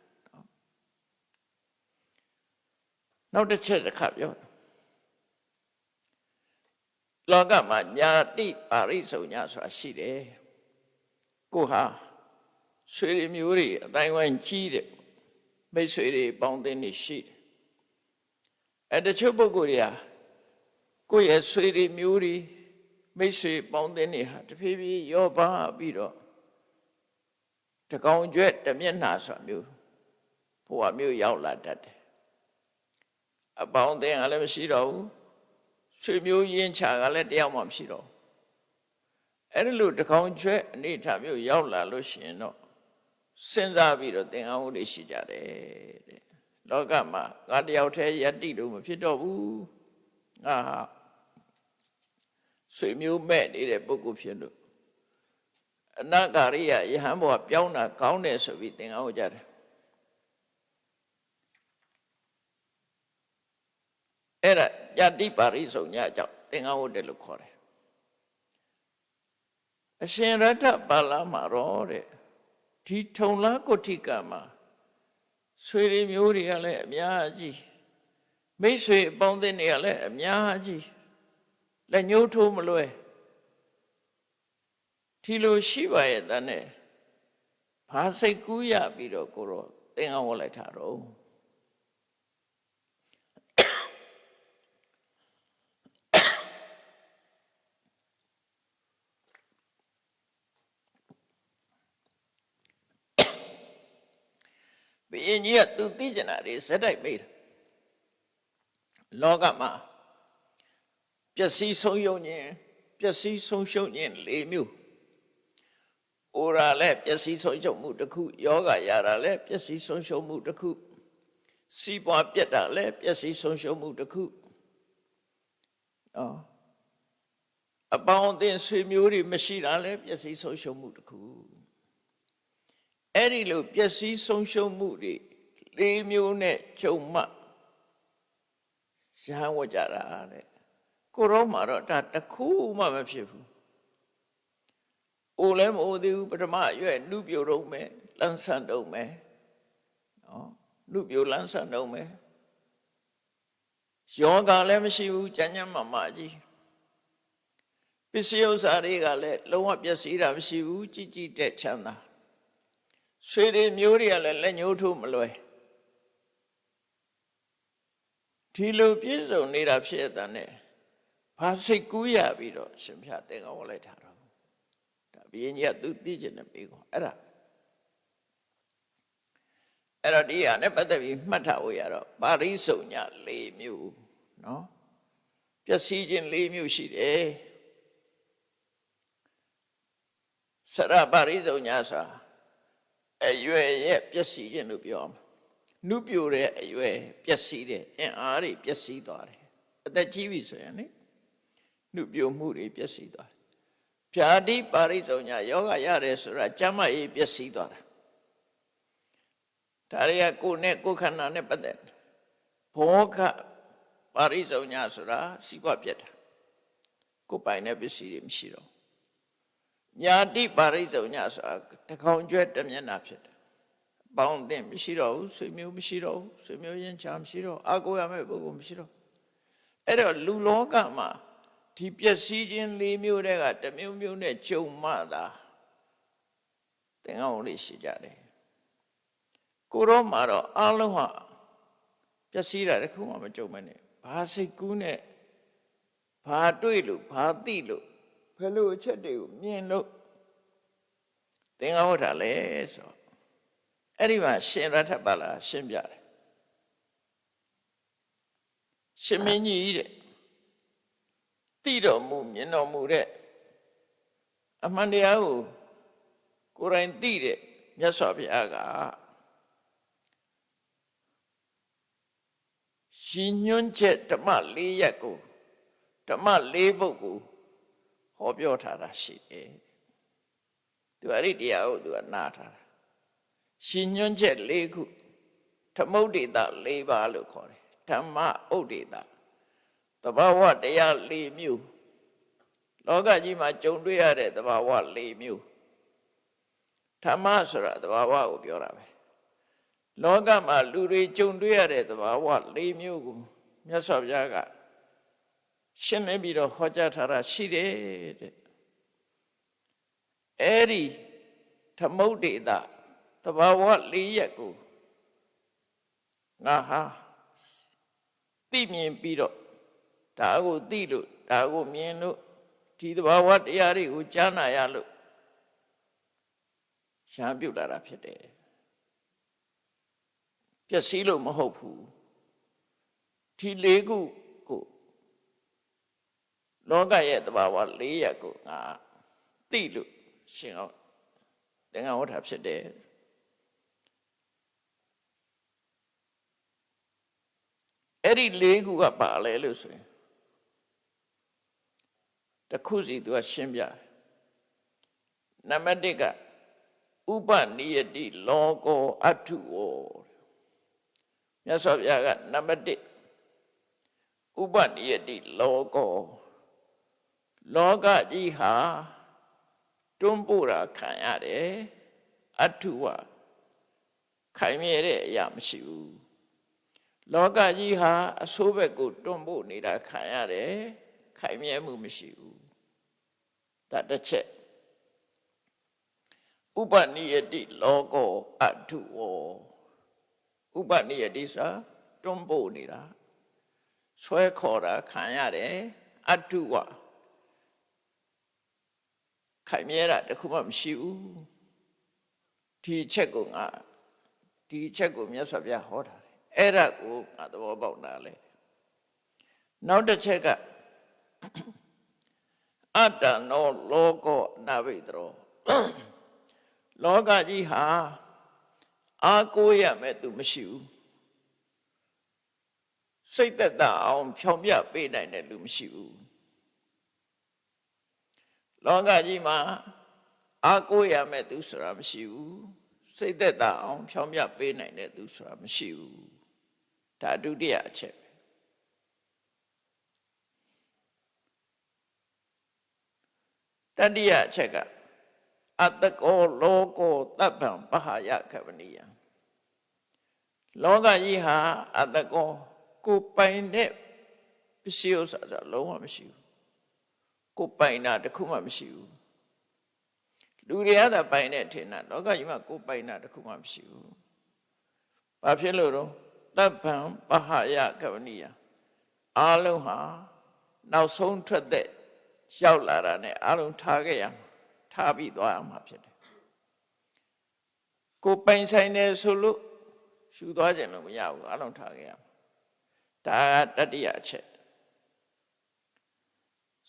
နောက်တစ်ချက်တစ်ခါပြောတယ်လောကမှာညာတိပါရိစုံညာဆိုတာရှိတယ်ကိုဟာ ဆွေတွေမျိုးတွေအတိုင်းဝိုင်းကြီးတယ်မိတ်ဆွေတွေပေါင်းသင်းတွေရှိတယ်အဲတချို့ပုဂ္ဂိုလ်တွေဟာကိုယ့်ရဲ့ဆွေတွေမျိုးတွေမိတ်ဆွေပေါင်းသင်းတွေဟာတဖြည်းဖြည်းရောပါပြီးတော့တကောင်ကျွဲ့တမျက်နှာဆိုတာမျိုးဘဝမျိုးရောက်လာတတ်တယ်အပေါင်းအသင်းကလည်းမရှိတော့ဘူးဆွေမျိုးရင်းချကလည်းတယောက်မှမရှိတော့အဲ့ဒီလိုတကောင်ကျွဲအနေထားမျိုးရောက်လာလို့ရှိရင်တော့ စဉ်းစားပြီးတော့သင်္ကန်းဝတ်တွေရှိကြတယ်တဲ့လောကမှာငါတယောက်တည်းယတ္တိလို့မဖြစ်တော့ဘူးငါဟာဆွေမျိုးမဲ့နေတဲ့ပုဂ္ဂိုလ်ဖြစ်လို့အနာဂါရိယယဟန်ဘဝပြောင်းတာကောင်းတယ်ဆိုပြီးသင်္ကန်းဝတ်ကြတယ်အဲ့ဒါယတိပါရိစုံညအကြောင်းသင်္ကန်းဝတ်တယ်လို့ခေါ်တယ်အရှင်ရတ္ထပါဠမှာတော့တဲ့ ဒီထုံလားကုဋ္ဌိကမှာဆွေတွေမျိုးတွေကလည်းအများကြီးမိတ်ဆွေအပေါင်းအသင်းတွေကလည်းအများကြီးလက်ညှိုးထိုးမလွဲဒီလိုရှိပါရဲ့တန်းနဲ့ဘာစိတ်ကူးရပြီးတော့ကိုတော့သင်္ကန်းဝတ်လိုက်တာတော့ ဘုရင်ကြီးကသူသိကျင်တာတွေဇက်တိုက်မေးတယ်လောကမှာပျက်စီးဆုံးယုံခြင်းပျက်စီးဆုံးရှုံးခြင်း၄မျိုး။အိုရာလည်းပျက်စီးဆုံးရှုံးမှုတစ်ခုယောဂရတာလည်းပျက်စီးဆုံးရှုံးမှုတစ်ခုစီးပွားပြက်တာလည်းပျက်စီးဆုံးရှုံးမှုတစ်ခု။နော်အပေါင်းအသင်းဆွေမျိုးတွေမရှိတာလည်းပျက်စီးဆုံးရှုံးမှုတစ်ခု။ အဲ့ဒီလိုပျက်စီးဆုံးရှုံးမှုတွေ၄မျိုးနဲ့ကြုံမှရဟန်းဝကြတာတဲ့ကိုရောမှာတော့ဒါတခုမှမဖြစ်ဘူးအိုလည်းမအိုသေးဘူးပထမအရွယ်လူပြိုတော့မယ်လန်းဆန်တော့မယ်နော်လူပြိုလန်းဆန်တော့မယ်ယောဂလည်းမရှိဘူးကြမ်းကြမ်းမာမာကြီးပစ္စည်းဥစ္စာတွေကလည်းလုံးဝပျက်စီးတာမရှိဘူးကြည်ကြည်တဲ့ချမ်းသာ ဆွေတွေမျိုးတွေကလည်းလက်ညှိုးထိုးမလွယ်ဒီလိုပြည့်စုံနေတာဖြစ်တဲ့နဲ့ဘာစိတ်ကူးရပြီးတော့ရှင်ဖျားတင်ကောင်းလိုက်တာတော့ဒါဘုရင်ကြီးကသူသိကျင်တဲ့မိကောအဲ့ဒါအဲ့တော့ဒီဟာနဲ့ပတ်သက်ပြီးမှတ်ထားဖို့ရတော့ပါရိစုံညာ၄မျိုးနော်ပျက်စီးခြင်း၄မျိုးရှိတယ်စရပါရိဇုံညာစာ အရွယ်ရဲ့ပျက်စီးခြင်းလို့ပြောမှာနုပြိုတဲ့အရွယ်ပျက်စီးတယ်အင်အားတွေပျက်စီးသွားတယ်အသက်ကြီးပြီဆိုရင်လေနုပြိုမှုတွေပျက်စီးသွားတယ်ဖြာတိပါရိဇုံညာယောဂရတယ်ဆိုတာကျမ်းမာရေးပျက်စီးသွားတာဒါတွေကကိုယ်နဲ့ကိုယ်ခန္ဓာနဲ့ပတ်သက်တယ်ဘောကပါရိဇုံညာဆိုတာစီးပွားပြတ်တာကိုယ်ပိုင်တဲ့ပစ္စည်းတွေမရှိတော့ ညာတိပါရိဇုံညာဆိုတာတကောင်ကျွဲတစ်မျက်နှာဖြစ်တယ်အပေါင်းအသင်းမရှိတော့ဘူးဆွေမျိုးမရှိတော့ဘူးဆွေမျိုးရင်းချာမရှိတော့အာကိုရမယ့်ပုဂ္ဂိုလ်မရှိတော့အဲ့တော့လူလောကမှာဒီပျက်စီးခြင်း၄မျိုးတည်းကတစ်မျိုးမျိုးနဲ့ကြုံမှသာသင်္ကန်းလေးရှိကြတယ်ကိုရောမှာတော့အလုံးဟာပျက်စီးတာတခုမှမကြုံမနဲ့ဘာစိတ်ကူးနဲ့ဘာတွေ့လို့ဘာသိလို့ ဘယ်လိုအချက်တွေကိုမြင်လို့သင်္ကန်းဝတ်တာလဲဆိုအဲ့ဒီမှာရှင်ရထပါလာရှင်းပြတယ်ရှင်မင်းကြီးတဲ့သိတော်မူမြင်တော်မူတဲ့အမှန်တရားကိုကိုယ်တိုင်သိတဲ့မြတ်စွာဘုရားကရှင်ညွန်းချက်ဓမ္မ၄ရက်ကိုဓမ္မ၄ပုဒ်ကို ဟောပြောထားတာရှိတယ်သူအဲ့ဒီတရားကိုသူကနားထားတာရှင်ညွန်းချက်၄ခုသမုဒ္ဒေတာ၄ပါးလို့ခေါ်တယ်ဓမ္မဥဒ္ဒေတာတဘာဝတရား၄မျိုးလောကကြီးမှာကြုံတွေ့ရတဲ့တဘာဝ၄မျိုးဓမ္မဆိုတာတဘာဝကိုပြောတာပဲလောကမှာလူတွေကြုံတွေ့ရတဲ့သဘာဝ၄မျိုးကိုမြတ်စွာဘုရားက ရှင်းလင်းပြီးတော့ဟောကြားထားတာရှိတယ်တဲ့အဲ့ဒီသမုဒ္ဒေတာသဘာဝ၄ရက်ကိုငါဟာသိမြင်ပြီးတော့ဒါကိုသိလို့ဒါကိုမြင်လို့ဒီသဘာဝတရားတွေကိုကြားနာရလို့ရှားပြုတ်လာတာဖြစ်တယ်ပျက်စီးလို့မဟုတ်ဘူးဒီလေးခုကို လောကရဲ့တဘာဝ၄ရက်ကိုငါသိလို့ရှင်အောင်သင်္ကန်းဝဋ္ဌဖြစ်တယ်အဲ့ဒီလေးခုကပါလဲလို့ဆိုရင်တခုစီသူကရှင်းပြတယ်နံပါတ်1ကဥပနိယတိလောကောအထုဝောမြတ်စွာဘုရားကနံပါတ်1ဥပနိယတိလောကော လောကကြီးဟာတွန်းပို့တာခံရတယ်အထုဝခိုင်မြဲတဲ့အရာမရှိဘူးလောကကြီးဟာအဆိုးဘက်ကိုတွန်းပို့နေတာခံရတယ်ခိုင်မြဲမှုမရှိဘူးဒါတစ်ချက်ဥပနိယတိလောကောအထုဝဥပနိယတိစာတွန်းပို့နေတာဆွဲခေါ်တာခံရတယ်အထုဝ ခိုင်မြဲတာတခုမှမရှိဘူးဒီချက်ကိုငါဒီချက်ကိုမြတ်စွာဘုရားဟောတာတယ်အဲ့ဒါကိုငါသဘောပေါက်တာလေနောက်တစ်ချက်ကအတ္တနောလောကောနာဘိတရောလောကကြီးဟာအာကိုရမဲ့သူမရှိဘူးစိတ်သက်သာအောင်ဖြောင်ပြပေးနိုင်တဲ့လူမရှိဘူး လောကကြီးမှာအာကိုရမဲ့သူဆိုတာမရှိဘူးစိတ်သက်သာအောင်ဖြောင်ပြပေးနိုင်တဲ့သူဆိုတာမရှိဘူးဒါဒုတိယအချက်တတိယအချက်ကအတကောလောကောတပ်ပံပဟာယခဗနိယလောကကြီးဟာအတကောကိုပိုင်တဲ့ပစ္စည်းဥစ္စာဆိုလုံးဝမရှိဘူး ကိုပိုင်တာတခုမှမရှိဘူးလူတွေကသာပိုင်တဲ့ထင်တာလောကကြီးမှာကိုပိုင်တာတခုမှမရှိဘူးဘာဖြစ်လို့တော့တပ်ပံပဟာယကဗနိယအားလုံးဟာနောက်ဆုံးထွက်တဲ့ရောက်လာတာနဲ့အားလုံးထားခဲ့ရမှာထားပြီးသွားအောင်မှာဖြစ်တယ်ကိုပိုင်ဆိုင်နေဆိုလို့ရှူသွားခြင်းလို့မရဘူးအလုံးထားခဲ့ရမှာဒါကတတိယအချက်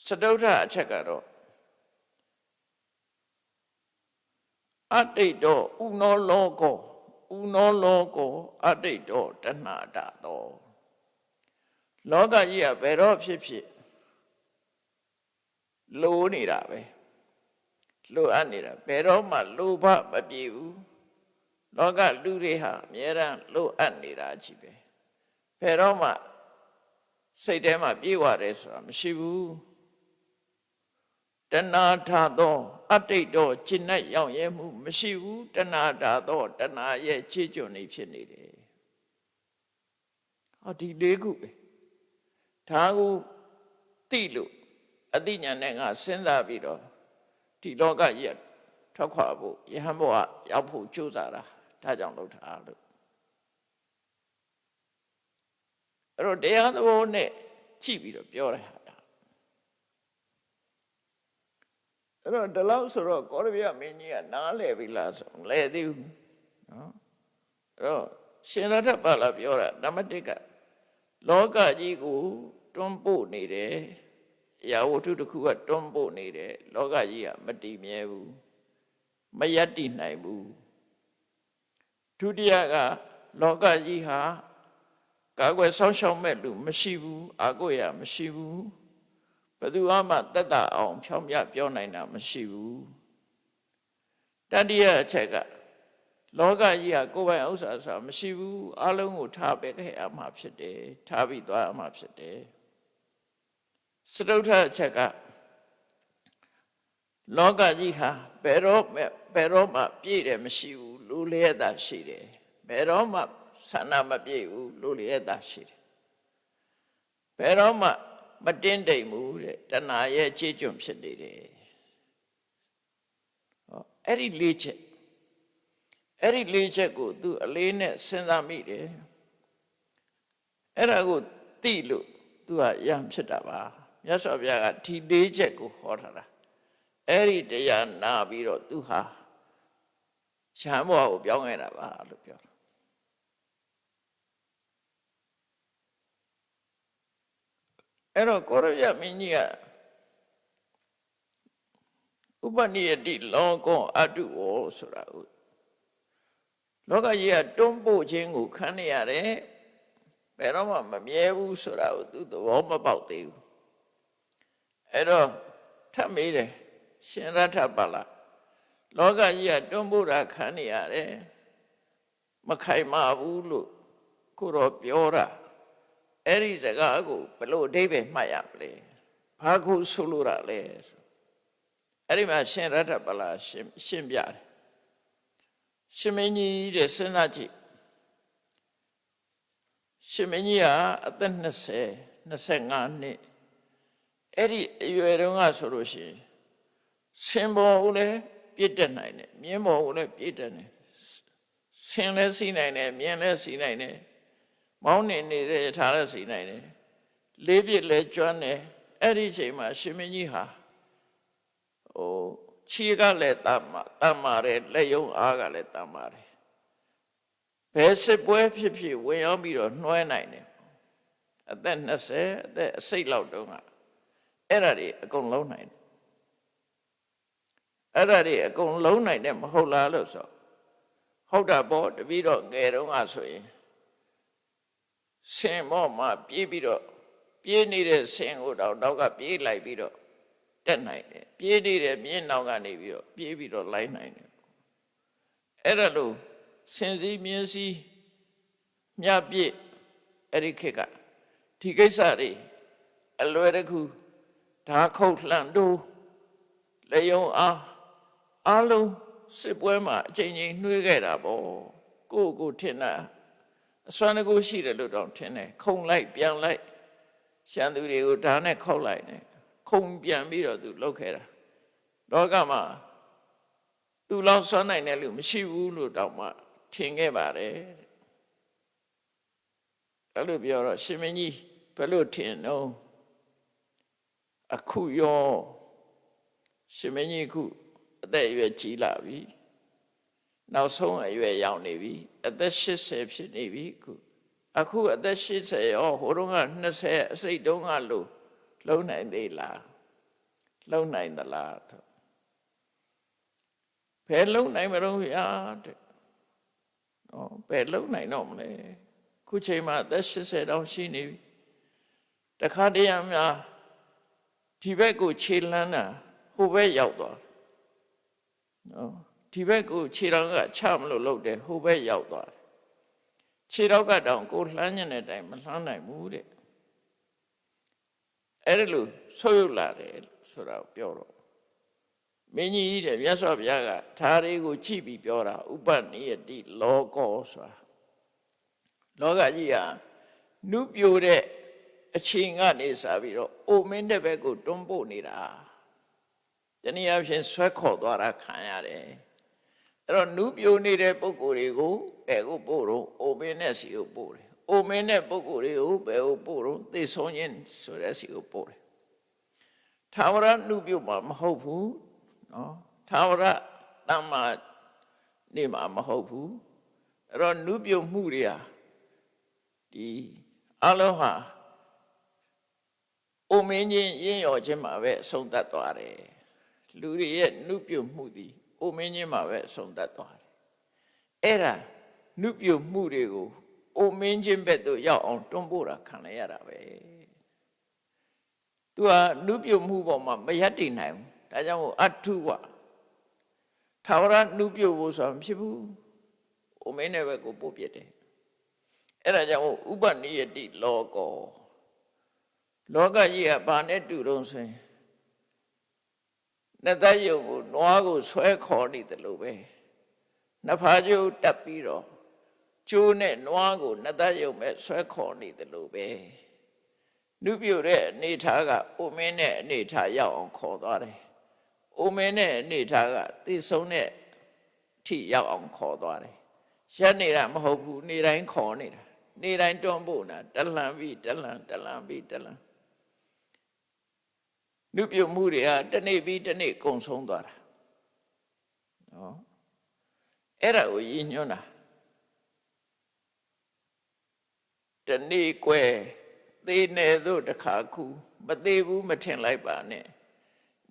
စတုထအချက်ကတော့အတိတ်တော့ဥနောလောကောဥနောလောကောအတိတ်တော့တဏှာတာတော့လောကကြီးကဘယ်တော့ဖြစ်ဖြစ်လိုနေတာပဲလိုအပ်နေတာဘယ်တော့မှလိုဘမပြေဘူးလောကလူတွေဟာအများရန်လိုအပ်နေတာကြီးပဲဘယ်တော့မှစိတ်ထဲမှာပြေဝတယ်ဆိုတာမရှိဘူး တဏှာထသောအတိတ်တော့จิตနဲ့ရောက်ရဲမှုမရှိဘူးတဏှာထသောတဏှာရဲ့ခြေကျွနေဖြစ်နေတယ်ဟောဒီလေးခုပဲဒါကိုသိလို့အသိဉာဏ်နဲ့ငါစဉ်းစားပြီးတော့ဒီလောကကြီးထွက်ခွာဖို့ယဟန်ဘဝရောက်ဖို့ကြိုးစားတာဒါကြောင့်လုပ်တာလို့အဲ့တော့တရားသဘောနဲ့ကြည့်ပြီးတော့ပြောရတာ အဲ့တော့ဒီလောက်ဆိုတော့ကောရဗျမင်းကြီးကနားလဲပြီလားဆိုလဲသေးဘူးနော်အဲ့တော့ရှင်ရထပါလာပြောတာနံပါတ်1ကလောကကြီးကိုတွန်းပို့နေတယ်အရာဝတ္ထုတစ်ခုကတွန်းပို့နေတယ်လောကကြီးကမတည်မြဲဘူးမယက်တည်နိုင်ဘူးဒုတိယကလောကကြီးဟာကာကွယ်ဆောင်းရှောက်မဲ့လူမရှိဘူးအာကိုရမရှိဘူး ဘယ်သူမှတက်တာအောင်ဖြောင်းပြပြောနိုင်တာမရှိဘူးတတိယအချက်ကလောကကြီးကကိုယ်ပိုင်ဥစ္စာဆိုတာမရှိဘူးအလုံးကိုထားပေးခဲ့ရမှာဖြစ်တယ်ထားပြီးသွားရမှာဖြစ်တယ်စတုထအချက်ကလောကကြီးဟာဘယ်တော့မှဘယ်တော့မှပြည့်တယ်မရှိဘူးလူလျက်တာရှိတယ်ဘယ်တော့မှဆန္ဒမပြည့်ဘူးလူလျက်တာရှိတယ်ဘယ်တော့မှ မတင်းတိမ်ဘူးတဲ့တဏှာရဲ့ခြေကျွံဖြစ်နေတယ်ဟောအဲ့ဒီလေးချက်အဲ့ဒီလေးချက်ကို သူအလေးနဲ့စဉ်းစားမိတယ်အဲ့ဒါကိုသိလို့သူကယံဖြစ်တာပါမြတ်စွာဘုရားကဒီလေးချက်ကိုဟောထားတာအဲ့ဒီတရားနာပြီးတော့သူဟာရှမ်းဘဝကိုပြောင်းခဲ့တာပါလို့ပြောတာ အဲ့တော့ကိုရပြမင်းကြီးကဥပနိယတိလောကောအတုဝဆိုတာကိုလောကကြီးကတွန်းပို့ခြင်းကိုခံနေရတယ်ဘယ်တော့မှမမြဲဘူးဆိုတာကိုသူသဘောမပေါက်သေးဘူးအဲ့တော့ထပ်မေးတယ်ရှင်ရထပါလားလောကကြီးကတွန်းပို့တာခံနေရတယ်မခိုင်မာဘူးလို့ကိုတော့ပြောတာ အဲ့ဒီစကားကိုဘယ်လိုအဓိပ္ပာယ်မှတ်ရမလဲဘာခုဆိုလိုတာလဲဆိုအဲ့ဒီမှာရှင်ရထပလာရှင်းရှင်းပြတယ်ရှင်မင်းကြီးတဲ့စဉ်းစားကြည့်ရှင်မင်းကြီးကအသက်20 25နှစ်အဲ့ဒီအရွယ်တုန်းကဆိုလို့ရှိရင်ဆင်ပေါ်ကိုလည်းပြည့်တက်နိုင်တယ်မြင်းပေါ်ကိုလည်းပြည့်တက်တယ်ဆင်လည်းစီးနိုင်တယ်မြင်းလည်းစီးနိုင်တယ် မောင်းနေနေတဲ့ထားလည်းစီးနိုင်တယ်လေးပြည့်လည်းကျွမ်းတယ်အဲ့ဒီအချိန်မှာရှင်မင်းကြီးဟာဟိုခြေကလည်းတမ်းတမ်းပါတယ်လက်ယုံအားကလည်းတမ်းပါတယ်ဘယ်စစ်ပွဲဖြစ်ဖြစ်ဝင်ရောက်ပြီးတော့နှွှဲနိုင်တယ်အသက်20အသက်အစိတ်လောက်တုန်းကအဲ့ဒါတွေအကုန်လုံးနိုင်တယ်အဲ့ဒါတွေအကုန်လုံးနိုင်တယ်မဟုတ်လားလို့ဆိုဟုတ်တာပေါ့တပည့်တော့ငယ်တုန်းကဆိုရင် ဆင်မော့မှာပြေးပြီးတော့ပြေးနေတဲ့ဆင်ကိုတော့နောက်ကပြေးလိုက်ပြီးတော့တက်နိုင်တယ်ပြေးနေတဲ့မြင်းနောက်ကနေပြီးတော့ပြေးပြီးတော့လိုက်နိုင်တယ်အဲ့ဒါလို့စင်စည်းမြင်းစည်းမြပြည့်အဲ့ဒီခေတ်ကဒီကိစ္စတွေအလွယ်တကူဓာခုတ်လှန်တို့လေယုံအားအလုံးစစ်ပွဲမှာအချိန်ချင်းနှွေးခဲ့တာပေါ့ကိုကိုထင်တာ အစွမ်းတကူရှိတယ်လို့တော့ထင်တယ်ခုံလိုက်ပြန်လိုက်ရှမ်းသူတွေကိုဓာနဲ့ခောက်လိုက်တယ်ခုံပြန်ပြီးတော့သူလှုပ်ခဲ့တာလောကမှာသူလောက်စွမ်းနိုင်တဲ့လူမရှိဘူးလို့တောင်မှထင်ခဲ့ပါတယ်အဲ့လိုပြောတော့ရှင်မင်းကြီးဘယ်လိုထင်တော့အခုရောရှင်မင်းကြီးခုအသက်အရွယ်ကြီးလာပြီ နောက်ဆုံးအရွယ်ရောက်နေပြီအသက်80ဖြစ်နေပြီခုအခုအသက်80ရောဟိုတုန်းက20အစိတ်တုန်းကလို့လုံးနိုင်သေးလားလုံနိုင်သလားတော့ဘယ်လုံနိုင်မလို့ရတဲ့နော်ဘယ်လုံနိုင်တော့မလဲခုချိန်မှာအသက်80တောင်ရှိနေပြီတခါတည်းရများဒီဘက်ကိုခြေလန်းတာဟိုဘက်ရောက်သွားတယ်နော် ဒီဘက်ကိုခြေတော်ကချမလို့လုပ်တယ်ဟိုဘက်ရောက်သွားတယ်ခြေတော်ကတောင်ကိုလှမ်းညတဲ့အတိုင်းမလှမ်းနိုင်ဘူးတဲ့အဲ့ဒါလို့ဆုပ်ယုပ်လာတယ်ဆိုတာကိုပြောတော့မင်းကြီးတဲ့မြတ်စွာဘုရားကဓာရီကိုကြည့်ပြီးပြောတာဥပနိယတိလောကောဆိုတာလောကကြီးဟာနုပြိုတဲ့အချိန်ကနေစပြီးတော့အိုမင်းတဲ့ဘက်ကိုတွန်းပို့နေတာတနည်းအားဖြင့်ဆွဲခေါ်သွားတာခံရတယ် အဲ့တော့နုပြိုနေတဲ့ပုံကိုယ်တွေကိုဘယ်ကိုပို့တော့အိုမင်းနဲ့စီကိုပို့တယ်အိုမင်းတဲ့ပုံကိုယ်တွေကိုဘယ်ကိုပို့တော့သိဆုံးခြင်းဆိုတဲ့စီကိုပို့တယ်သာဝရနုပြိုမှာမဟုတ်ဘူးနော်သာဝရတမ္မာနေမှာမဟုတ်ဘူးအဲ့တော့နုပြိုမှုတွေဟာဒီအလုံးဟာအိုမင်းချင်းရင်းရော်ခြင်းမှာပဲအဆုံးသတ်သွားတယ်လူတွေရဲ့နုပြိုမှုသည် အိုမင်းချင်းမှာပဲအဆုံးသတ်သွားတယ်အဲ့ဒါနုပြိုမှုတွေကိုအိုမင်းချင်းဘက်သို့ရောက်အောင်တွန်းပို့တာခံလိုက်ရတာပဲသူကနုပြိုမှုပေါ်မှာမရက်တည်နိုင်ဘူးဒါကြောင့်မို့အထုဝထာဝရနုပြိုဖို့ဆိုတာမဖြစ်ဘူးအိုမင်းတဲ့ဘက်ကိုပို့ပြတယ်အဲ့ဒါကြောင့်ဥပနိယတိလောကောလောကကြီးကဘာနဲ့တူတုံးဆိုရင် နှစ်သက်ယုံကိုနွားကိုဆွဲခေါ်နေတယ်လို့ပဲနှစ်ဖားကျိုးတက်ပြီးတော့ကျိုးနဲ့နွားကိုနှစ်သက်ယုံပဲဆွဲခေါ်နေတယ်လို့ပဲနုပြုတ်တဲ့အနေထားကအိုမင်းတဲ့အနေထားရောက်အောင်ခေါ်သွားတယ်အိုမင်းတဲ့အနေထားကသိဆုံးတဲ့ထိရောက်အောင်ခေါ်သွားတယ်ရက်နေတာမဟုတ်ဘူးနေတိုင်းခေါ်နေတာနေတိုင်းတွန်းပို့တာတလန်ပြီးတလန်တလန်ပြီးတလန် နုပြုတ်မှုတွေဟာတစ်နေ့ပြီးတစ်နေ့ကုံဆုံးသွားတာနော်အဲ့ဒါကိုရည်ညွှန်းတာတနေ့ကွယ်သေးနေသို့တခါခုမသေးဘူးမထင်လိုက်ပါနဲ့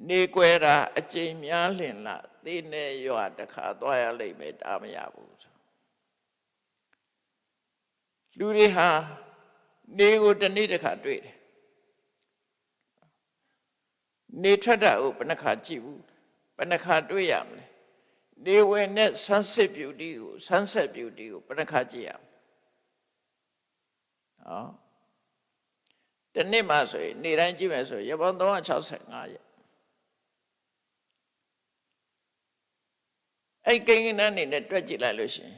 နေကွယ်တာအကျိန်များလင်လားသေးနေရွာတခါသွားရလိမ့်မယ်ဒါမရဘူးဆိုလူတွေဟာနေကိုတနေ့တခါတွေ့တယ် နေထွက်တာကိုဘယ်နှခါကြည့်ဘူးဘယ်နှခါတွေ့ရမလဲနေဝင်တဲ့ sunset beauty ကို sunset beauty ကိုဘယ်နှခါကြည့်ရမလဲဟောတနေ့မှဆိုရင်နေတိုင်းကြည့်မယ်ဆိုရင်ရပောင်း365ရက်အဲ့ကိန်းကနန်းနေနဲ့တွက်ကြည့်လိုက်လို့ရှိရင်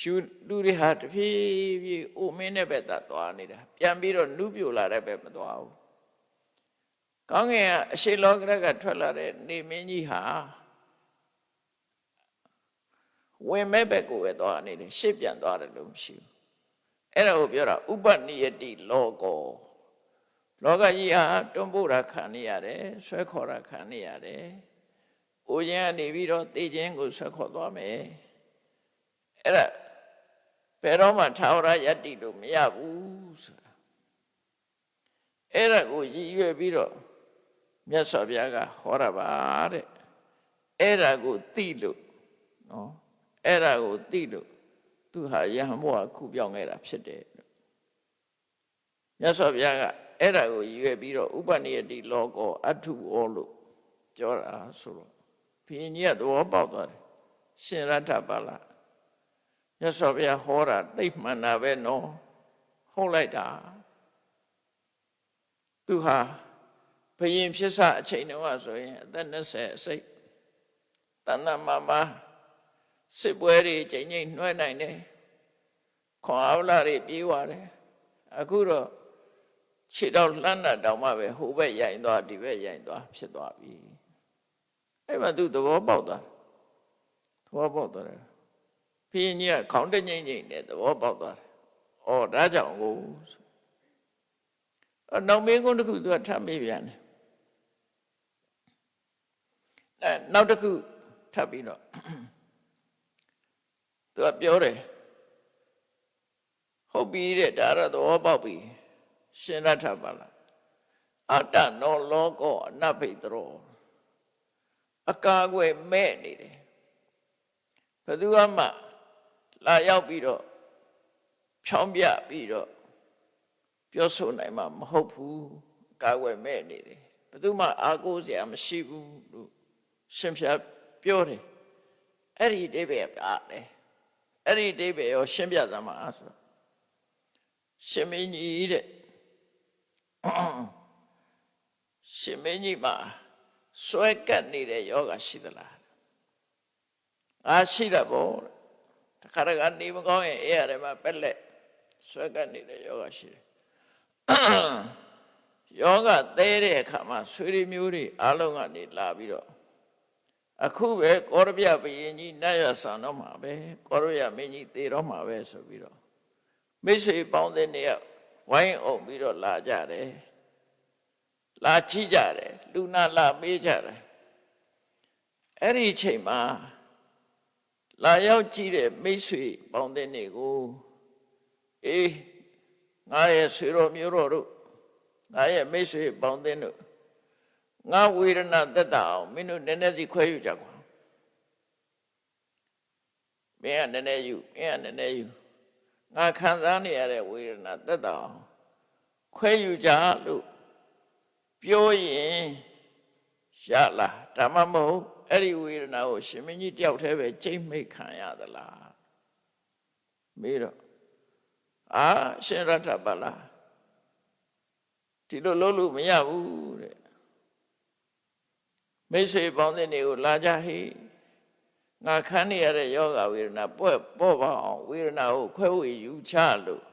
ရှူလူတွေဟာတဖြည်းဖြည်းအိုမင်းတဲ့ဘက်သာသွားနေတာပြန်ပြီးတော့နုပြိုလာတဲ့ဘက်မသွားဘူး ကောင်းကင်ကအရှိလောကရကထွက်လာတဲ့နေမင်းကြီးဟာဝင်မဲ့ဘက်ကိုပဲသွားနေတယ်ရှေ့ပြန်သွားတယ်လို့မရှိဘူးအဲ့ဒါကိုပြောတာဥပနိယတိလောကောလောကကြီးဟာတွန်းပို့တာခံနေရတယ်ဆွဲခေါ်တာခံနေရတယ်။အိုခြင်းကနေပြီးတော့တေခြင်းကိုဆွဲခေါ်သွားမယ်။အဲ့ဒါဘယ်တော့မှထာဝရယတ္တိလို့မရဘူးဆိုတာ။အဲ့ဒါကိုရည်ရွယ်ပြီးတော့ မြတ်စွာဘုရားကဟောတာပါတဲ့။အဲ့ဒါကိုသိလို့နော်အဲ့ဒါကိုသိလို့သူဟာယဟန်ဘဝခုပြောင်းခဲ့တာဖြစ်တယ်။မြတ်စွာဘုရားကအဲ့ဒါကိုရွယ်ပြီးတော့ဥပနိယတိလောကောအထုဩလို့ပြောတာဆိုတော့ဘုရင်ကြီးကသဘောပေါက်သွားတယ်ရှင်ရထပါလားမြတ်စွာဘုရားဟောတာသိမှန်တာပဲနော်ဟုတ်လိုက်တာသူဟာ ဘုရင်ဖြစ်စအချိန်တုန်းကဆိုရင်အသက်20အစိတ်တဏ္ဍမမစစ်ပွဲတွေချိန်ချိန်နှွဲနိုင်တယ်ခွန်အားလာတွေပြေးသွားတယ်အခုတော့ခြေတော့လှမ်းတာတောင်မှပဲဟိုဘက်ရိုင်သွားဒီဘက်ရိုင်သွားဖြစ်သွားပြီအဲ့မှာသူသဘောပေါက်သွားသဘောပေါက်သွားတယ်ဖင်းကြီးကခေါင်းတငိမ့်ငိမ့်နဲ့သဘောပေါက်သွားတယ်ဩဒါကြောင့်ကိုအနောက်မင်းကုန်းတစ်ခုသူကထပ်မေးပြန်တယ်အဲ နောက်တစ်ခုထပ်ပြီးတော့သူကပြောတယ်ဟုတ်ပြီတဲ့ဒါတော့သဘောပေါက်ပြီရှင်ရထပါလားအတ္တနောလောကောအနဘိတရောအကာအကွယ်မဲ့နေတယ်ဘယ်သူမှလာရောက်ပြီးတော့ဖြောင်းပြပြီးတော့ပြောဆိုနိုင်မှာမဟုတ်ဘူးအကာအကွယ်မဲ့နေတယ်ဘယ်သူမှအားကိုးစရာမရှိဘူးလို့ ရှင်ဖြာပြောတယ်အဲ့ဒီအတိပ္ပယ်ပါတယ်အဲ့ဒီအတိပ္ပယ်ရောရှင်းပြသမှာဆိုတော့ရှင်မင်းကြီးတဲ့ရှင်မင်းကြီးမှာစွဲကပ်နေတဲ့ယောဂရှိသလားအားရှိတာပေါ့တခါတခါနေမကောင်းရင်အေးရတယ်မှာပက်လက်စွဲကပ်နေတဲ့ယောဂရှိတယ်ယောဂသဲတဲ့အခါမှာဆွေတွေမျိုးတွေအားလုံးကနေလာပြီးတော့ အခုပဲကောရပြဘယင်ကြီးနတ်ရဆန်တော့မှာပဲကောရပြမင်းကြီးသေတော့မှာပဲဆိုပြီးတော့မိတ်ဆွေပေါင်းတဲ့နေရာဝိုင်းအောင်ပြီးတော့လာကြတယ်လာကြည့်ကြတယ်လူနာလာမေးကြတယ်အဲ့ဒီအချိန်မှာလာရောက်ကြည့်တဲ့မိတ်ဆွေပေါင်းတဲ့နေကိုအေးငါရဲ့ဆွေတော်မျိုးတော်တို့ငါရဲ့မိတ်ဆွေပေါင်းတဲ့တို့ ငါဝေဒနာသက်တာအောင်မင်းတို့နည်းနည်းစီခွဲယူကြကွာမင်းကနည်းနည်းယူမင်းကနည်းနည်းယူငါခံစားနေရတဲ့ဝေဒနာသက်တာအောင်ခွဲယူကြလို့ပြောရင်ရလားဒါမှမဟုတ်အဲ့ဒီဝေဒနာကိုရှင်မင်းကြီးတယောက်တည်းပဲကြိတ်မိတ်ခံရသလားမေးတော့အာရှင်ရထပါလားဒီလိုလုပ်လို့မရဘူးတဲ့ မိတ်ဆွေပေါင်းတဲ့နေကိုလာကြဟိငါခန်းနေရတဲ့ယောဂဝေဒနာပွက်ပေါ့ပါအောင်ဝေဒနာကိုခွဲဝေယူချလို့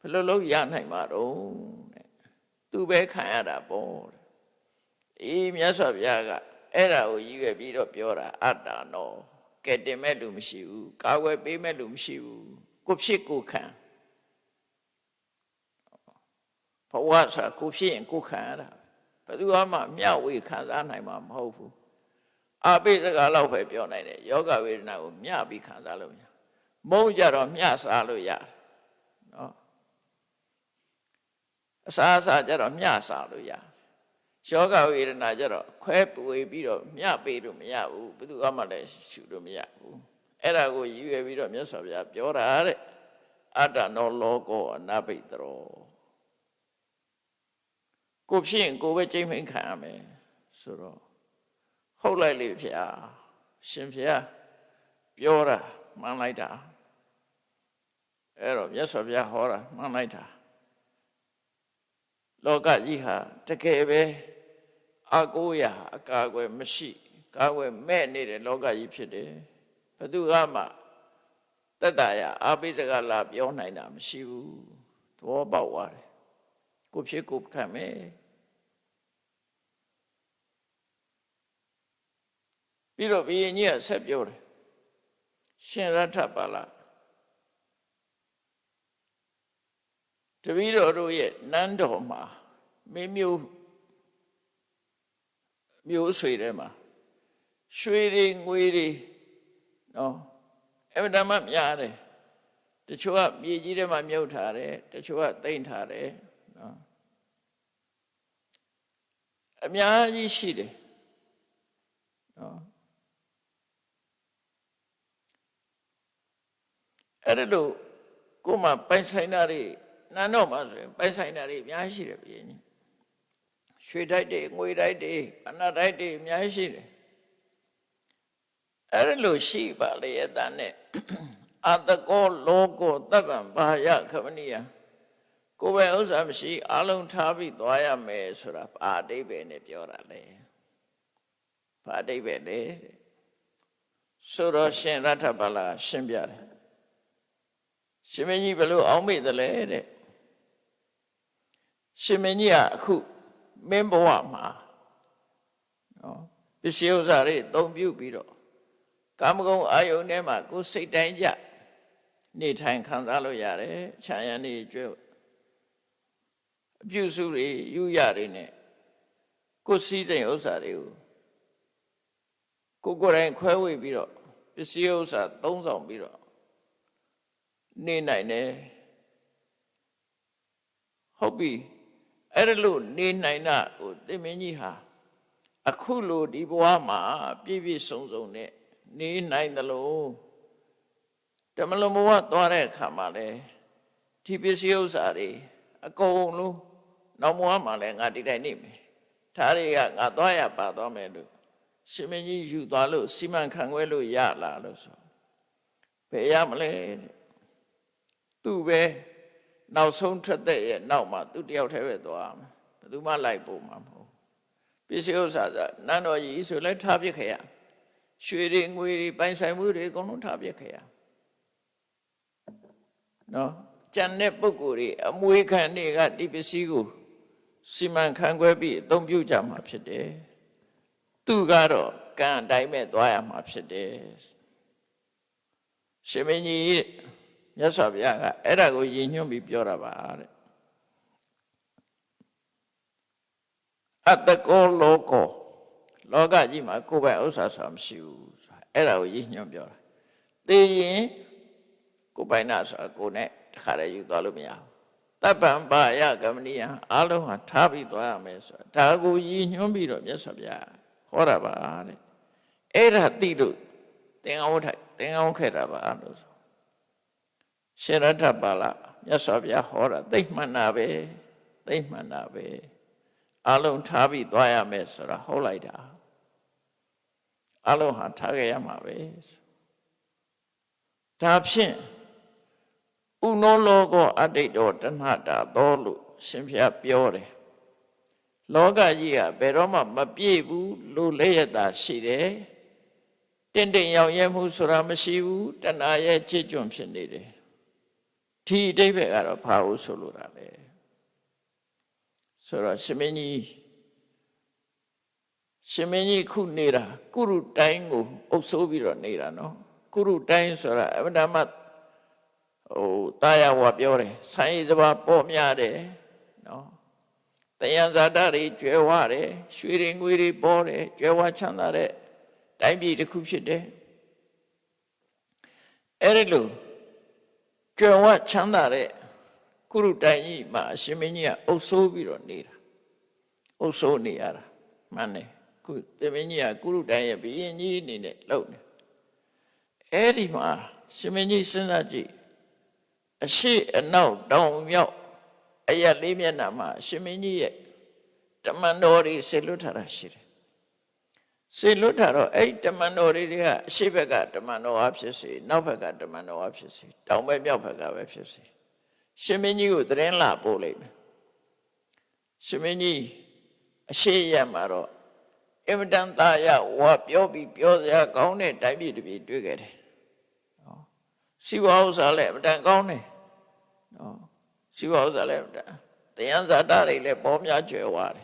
ဘယ်လိုလုပ်ရနိုင်မှာတော့တဲ့သူပဲခံရတာပေါ့တဲ့အေးမြတ်စွာဘုရားကအဲ့ဒါကိုရည်ရွယ်ပြီးတော့ပြောတာအတ္တနောကဲတင်မဲ့လူမရှိဘူးကာဝယ်ပေးမဲ့လူမရှိဘူးကိုဖြစ်ကိုခံဘဝဆိုကိုဖြစ်ရင်ကိုခံရတာ ဘယ်သူမှမျှဝေခံစားနိုင်မှာမဟုတ်ဘူးအပိစကားလောက်ပဲပြောနိုင်တယ်ယောဂဝေဒနာကိုမျှပြီးခံစားလို့မရမုန်းကြတော့မျှစားလို့ရတယ်နော်အစားအစာကြတော့မျှစားလို့ရတယ်ယောဂဝေဒနာကြတော့ခွဲပွေပြီးတော့မျှပေးလို့မရဘူးဘယ်သူမှလည်းရှုလို့မရဘူးအဲ့ဒါကိုရည်ရွယ်ပြီးတော့မြတ်စွာဘုရားပြောတာတဲ့အတ္တနောလောကောအနဘိတရော ကိုဖြစ်ရင်ကိုပဲကြိမ်မိန်ခံရမယ်ဆိုတော့ဟုတ်လိုက်လေဖေ။ရှင်ဖေ။ပြောတာမှန်လိုက်တာအဲ့တော့မြတ်စွာဘုရားဟောတာမှန်လိုက်တာလောကကြီးဟာတကယ်ပဲအကိုးရအကာအကွယ်မရှိကာကွယ်မဲ့နေတဲ့လောကကြီးဖြစ်တယ်ဘယ်သူကမှတက်တာရအာပိစကလာပြောနိုင်တာမရှိဘူးသဘောပေါက်သွားတယ်ကိုဖြစ်ကိုခံမယ် ပြီးတော့ဘုရင်ကြီးကဆက်ပြောတယ်ရှင်ရထပါလာတပည့်တော်တို့ရဲ့နန်းတော်မှာမင်းမျိုးမျိုးဆွေထဲမှာရွှေတွေငွေတွေနော်အမှန်တမ်းများတယ်တချို့ကမြေကြီးထဲမှာမြုပ်ထားတယ်တချို့ကတိမ့်ထားတယ်နော်အများကြီးရှိတယ်နော် အဲ့ဒါလို့ကိုယ်မှပိုင်ဆိုင်တာတွေနန်းတော်မှာဆိုရင်ပိုင်ဆိုင်တာတွေအများကြီးရှိတယ်ဘုရင်ကြီးရွှေတိုက်တွေငွေတိုက်တွေအနတ်တိုက်တွေအများကြီးရှိတယ်အဲ့ဒါလို့ရှိပါလေအတန်နဲ့အတကောလောကောတပ္ပံဘာယခမနိယကိုယ်ပဲဥစ္စာမရှိအလုံးထားပြီးသွားရမယ်ဆိုတာဘာအတိပ္ပယ်နဲ့ပြောတာလဲဘာအတိပ္ပယ်လဲဆိုတော့ရှင်ရထဗလာရှင်းပြတယ် ရှင်မင်းကြီးဘယ်လိုအောင်းမိတယ်လဲတဲ့ရှင်မင်းကြီးကအခုမင်းဘဝမှာနော်ပစ္စည်းဥစ္စာတွေအသုံးပြုပြီးတော့ကာမဂုဏ်အာယုန်ထဲမှာကိုယ်စိတ်တိုင်းကြနေထိုင်ခံစားလို့ရတယ်ခြံရံနေကျွဲအပြုစုတွေယူရတွေနဲ့ကိုယ်စည်းစိမ်ဥစ္စာတွေကိုကိုယ်ကိုယ်တိုင်ခွဲဝေပြီးတော့ပစ္စည်းဥစ္စာသုံးဆောင်ပြီးတော့ နေနိုင်တယ်ဟုတ်ပြီအဲ့ဒါလို့နေနိုင်တာဟိုသင်မင်းကြီးဟာအခုလိုဒီဘဝမှာပြည့်ပြည့်စုံစုံနဲ့နေနိုင်သလိုတမလုံးဘဝသွားတဲ့အခါမှာလဲဒီပစ္စည်းဥစ္စာတွေအကုန်လုံးနောက်ဘဝမှာလဲငါဒီတိုင်းနေမယ်ဒါတွေကငါသွားရပါသွားမယ်လို့ရှင်မင်းကြီးယူသွားလို့စီမံခန့်ခွဲလို့ရလာလို့ဆိုဘယ်ရမလဲတဲ့ သူပဲနောက်ဆုံးထွက်တဲ့ရဲ့နောက်မှာသူတယောက်တည်းပဲသွားမှာဘယ်သူမှလိုက်ပို့မှာမဟုတ်ပစ္စည်းဥစ္စာဆိုနန်းတော်ကြီးဆိုလဲထားပြခဲ့ရရွှေတွေငွေတွေပိုင်ဆိုင်မှုတွေအကုန်လုံးထားပြခဲ့ရနော်ကြံတဲ့ပုဂ္ဂိုလ်တွေအမွေခံတွေကဒီပစ္စည်းကိုစီမံခန့်ခွဲပြီးအသုံးပြုကြမှာဖြစ်တယ်သူကတော့ကံအတိုင်းမဲ့သွားရမှာဖြစ်တယ်ရှင်မင်းကြီး မြတ်စွာဘုရားကအဲ့ဒါကိုရည်ညွှန်းပြီးပြောတာပါတဲ့အတ္တကောလောကောလောကကြီးမှာကိုယ်ပိုင်ဥစ္စာဆိုတာမရှိဘူးဆိုတာအဲ့ဒါကိုရည်ညွှန်းပြောတာသိရင်ကိုယ်ပိုင်နာဆိုတာကိုယ်နဲ့တခါတည်းယူသွားလို့မရဘူးတပ်ပံပါယကမဏိယအလုံးဟာထားပြီးသွားရမယ်ဆိုတာဒါကိုရည်ညွှန်းပြီးတော့မြတ်စွာဘုရားဟောတာပါတဲ့အဲ့ဒါသိလို့သင်္ကန်းဝတ်ထိုက်သင်္ကန်းဝတ်ခဲ့တာပါလို့ဆို ရှင်ရထပါဠမြတ်စွာဘုရားဟောတာသိမှန်တာပဲသိမှန်တာပဲအလုံးထားပြီးသွားရမယ်ဆိုတာဟောလိုက်တာအလုံးဟာထားခဲ့ရမှာပဲဒါဖြင့်ဥနောလောကောအတိတ်တော်တဏှတာသောလို့ရှင်ဖျားပြောတယ်လောကကြီးကဘယ်တော့မှမပြည့်ဘူးလို့လည်းရတာရှိတယ်တင့်တင့်ရောင်ရဲမှုဆိုတာမရှိဘူးတဏှာရဲ့ချစ်ကြွန့်ဖြစ်နေတယ် ဒီအတိတ်ဘက်ကတော့ဘာလို့ဆိုလိုတာလဲဆိုတော့ရှင်မင်းကြီးရှင်မင်းကြီးခုနေတာကုရုတိုင်းကိုအုပ်ဆိုးပြီးတော့နေတာနော်ကုရုတိုင်းဆိုတာအမှန်တမ်းဟိုတာယာဝါပြောတယ်ဆိုင်းစပါပေါ်များတယ်နော်တယံဇာတတွေကျွဲဝတယ်ရွှေတွေငွေတွေပေါ်တယ်ကျွဲဝချမ်းသာတဲ့တိုင်းပြည်တစ်ခုဖြစ်တယ်အဲ့ဒီလို ကျွဲဝချမ်းသာတဲ့ကုရုတိုင်ကြီးမှာအရှင်မင်းကြီးကအုပ်ဆိုးပြီးတော့နေတာအုပ်ဆိုးနေရတာမှန်တယ်ခုသေမင်းကြီးကကုရုတိုင်ရဲ့ဘီရင်ကြီးအနေနဲ့လုပ်နေအဲ့ဒီမှာရှင်မင်းကြီးစဉ်းစားကြည့်အရှိအနောက်တောင်မြောက်အရက်လေးမျက်နှာမှာရှင်မင်းကြီးရဲ့တမန်တော်တွေဆေလွတ်ထားတာရှိတယ် ဆေလွတ်ထားတော့အဲ့တမန်တော်တွေကအရှိဘက်ကတမန်တော်အားဖြစ်စေနောက်ဘက်ကတမန်တော်အားဖြစ်စေတောင်ဘက်မြောက်ဘက်ကပဲဖြစ်စေရှင်မင်းကြီးကိုသတင်းလာပို့လိုက်မယ်ရှင်မင်းကြီးအရှိရမှာတော့အင်မတန်သားရဝါပြောပြီးပြောစရာကောင်းတဲ့တိုင်းပြည်တစ်ပြည်တွေ့ခဲ့တယ်နော်စီဝါဥစ္စာလည်းအမတန်ကောင်းတယ်နော်စီဝါဥစ္စာလည်းတရားဇာတာတွေလည်းပေါ်များကျွယ်ဝတယ်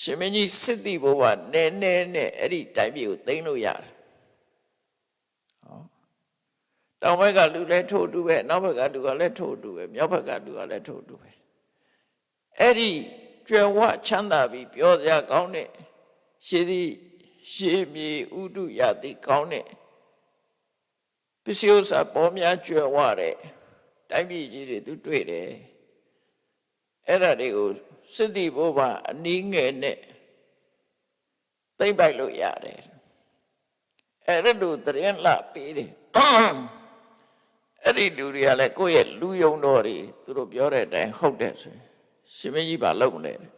ရှင်မင်းကြီးစစ်တီဘိုးကနဲနဲနဲ့အဲ့ဒီတိုင်းပြည်ကိုသိမ်းလို့ရတယ်ဟောတောင်ဘက်ကလူလည်းထို့တူပဲနောက်ဘက်ကလူကလည်းထို့တူပဲမြောက်ဘက်ကလူကလည်းထို့တူပဲအဲ့ဒီကျွယ်ဝချမ်းသာပြီးပြောစရာကောင်းတဲ့ရှေးသည်ရှေးမြေဥဒုရသည်ကောင်းတဲ့ပစ္စည်းဥစ္စာပေါ်များကျွယ်ဝတဲ့တိုင်းပြည်ကြီးတွေသူတွေ့တယ်အဲ့ဒါတွေကို စစ်တီဘိုးဘာအနည်းငယ်နဲ့သိမ့်ပိုက်လို့ရတယ်အဲ့ဒါလိုတရင်လာပေးတယ်အဲ့ဒီလူတွေကလည်းကိုယ့်ရဲ့လူယုံတော်တွေသူတို့ပြောတဲ့အတိုင်းဟုတ်တယ်ဆိုရင်ရှင်မင်းကြီးပါလုံးမလဲတဲ့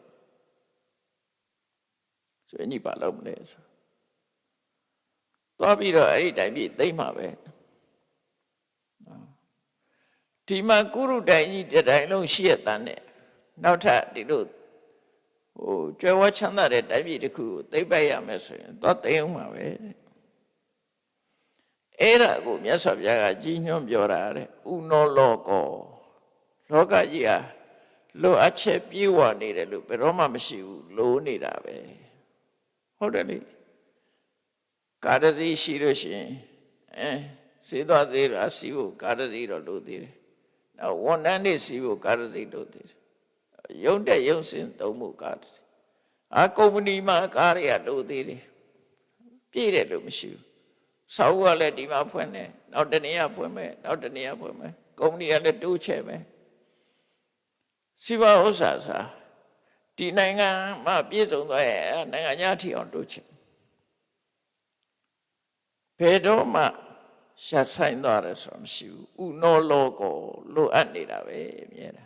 ရှင်မင်းကြီးပါလုံးမလဲဆိုသွားပြီးတော့အဲ့ဒီတိုင်းပြည်သိမ့်မှာပဲဒီမှာကုရုတိုင်ကြီးတတိုင်းလုံးရှိရတဲ့ နဲ့နောက်ထပ်ဒီလိုဟိုကျွဲဝချမ်းသာတဲ့တိုင်းပြည်တစ်ခုကိုသိမ့်ပိုက်ရမယ်ဆိုရင်သွားသိမ်းအောင်ပါပဲတဲ့အဲ့ဒါကိုမြတ်စွာဘုရားကကြီးညွှန်းပြောတာတဲ့ဥနောလောကောလောကကြီးဟာလိုအပ်ချက်ပြေဝနေတယ်လို့ဘယ်တော့မှမရှိဘူးလိုနေတာပဲဟုတ်တယ်လေကာရစီရှိလို့ရှိရင်အဲစေသွားစေတာစီဖို့ကာရစီတော့လိုသေးတယ်နောက်ဝန်ထမ်းတွေစီဖို့ကာရစီလိုသေးတယ် ရုံတက်ရုံစင်သုံးဖို့ကားအာကုမ္ပဏီမှာကားတွေကလိုသေးတယ်ပြည့်တယ်လို့မရှိဘူးဆောက်ကလည်းဒီမှာဖွင့်တယ်နောက်တနေရာဖွင့်မယ်နောက်တနေရာဖွင့်မယ်ကုမ္ပဏီကလည်းတိုးချဲ့မယ်စီးပွားဥစ္စာစာဒီနိုင်ငံမှာပြည့်စုံသွားရဲ့အဲ့နိုင်ငံညာထီအောင်တိုးချင်ဘယ်တော့မှရှာဆိုင်သွားတယ်ဆိုမှမရှိဘူးဥနောလောကိုလိုအပ်နေတာပဲအမြဲတမ်း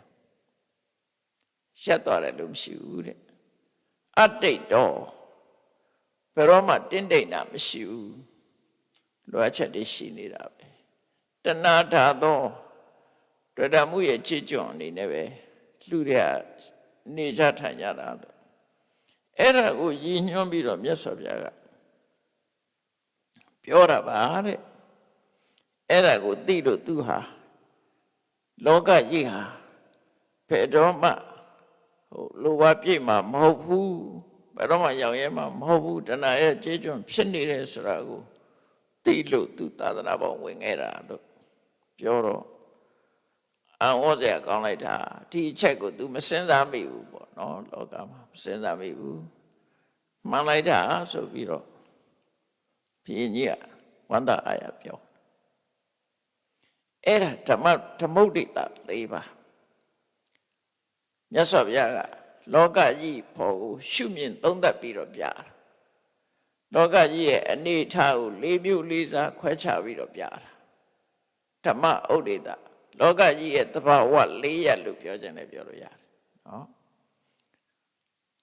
ရှက်သွားတယ်လို့မရှိဘူးတဲ့အတိတ်တော့ဘယ်တော့မှတင်းတိတ်တာမရှိဘူးလိုအပ်ချက်တွေရှိနေတာပဲတဏှာဓာသောတွေ့တာမှုရဲ့ချစ်ကြွအနေနဲ့ပဲလူတွေကနေကြထိုင်ကြတာလို့အဲ့ဒါကိုရည်ညွှန်းပြီးတော့မြတ်စွာဘုရားကပြောတာပါတဲ့အဲ့ဒါကိုသိလို့သူဟာလောကကြီးဟာဘယ်တော့မှ ဟိုလိုပါပြည့်မှာမဟုတ်ဘူးဘယ်တော့မှရောင်ရဲမှာမဟုတ်ဘူးတဏှာရဲ့ကြေးကျွန်းဖြစ်နေတယ်ဆိုတာကိုသိလို့သူသာသနာပေါ်ဝင်ခဲ့တာလို့ပြောတော့အံ့ဩစရာကောင်းလိုက်တာဒီအချက်ကို तू မစင်စားမိဘူးပေါ့နော်လောကမှာမစင်စားမိဘူးမှန်လိုက်တာဆိုပြီးတော့ဘုရင်ကြီးကဝန္တာအာရပြောအဲ့ဒါဓမ္မဓမ္မုဒ္ဒိတ၄ပါး မြတ်စွာဘုရားကလောကကြီးဖို့ကိုရှုမြင်သုံးသပ်ပြီးတော့ပြတာလောကကြီးရဲ့အနေအထားကို၄မျိုး၄စားခွဲခြားပြီးတော့ပြတာဓမ္မဥဒိတလောကကြီးရဲ့သဘာဝ၄ရပ်လို့ပြောခြင်းလည်းပြောလို့ရတယ်နော်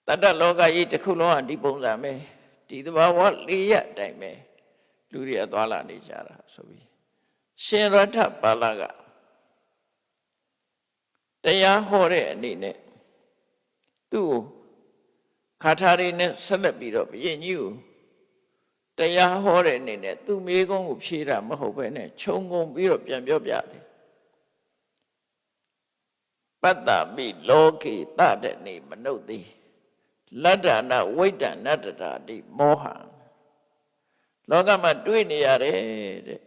တတ္တလောကကြီးတစ်ခုလုံးကဒီပုံစံပဲဒီသဘာဝ၄ရပ်အတိုင်းပဲလူတွေအသွားလာနေကြတာဆိုပြီးရှင်ရထပါဠက တရားဟောတဲ့အနေနဲ့သူ့ကိုခါထာတွေနဲ့ဆက်လက်ပြီးတော့ဘုရင်ကြီးကိုတရားဟောတဲ့အနေနဲ့သူ့မိကုန်းကိုဖြေတာမဟုတ်ဘဲနဲ့ခြုံငုံပြီးတော့ပြန်ပြောပြတယ်ပတ္တမိလောကေတတနေမနုဿိလတ္တနာဝိတ္တနတ္တတာတိမောဟံလောကမှာတွေ့နေရတယ်တဲ့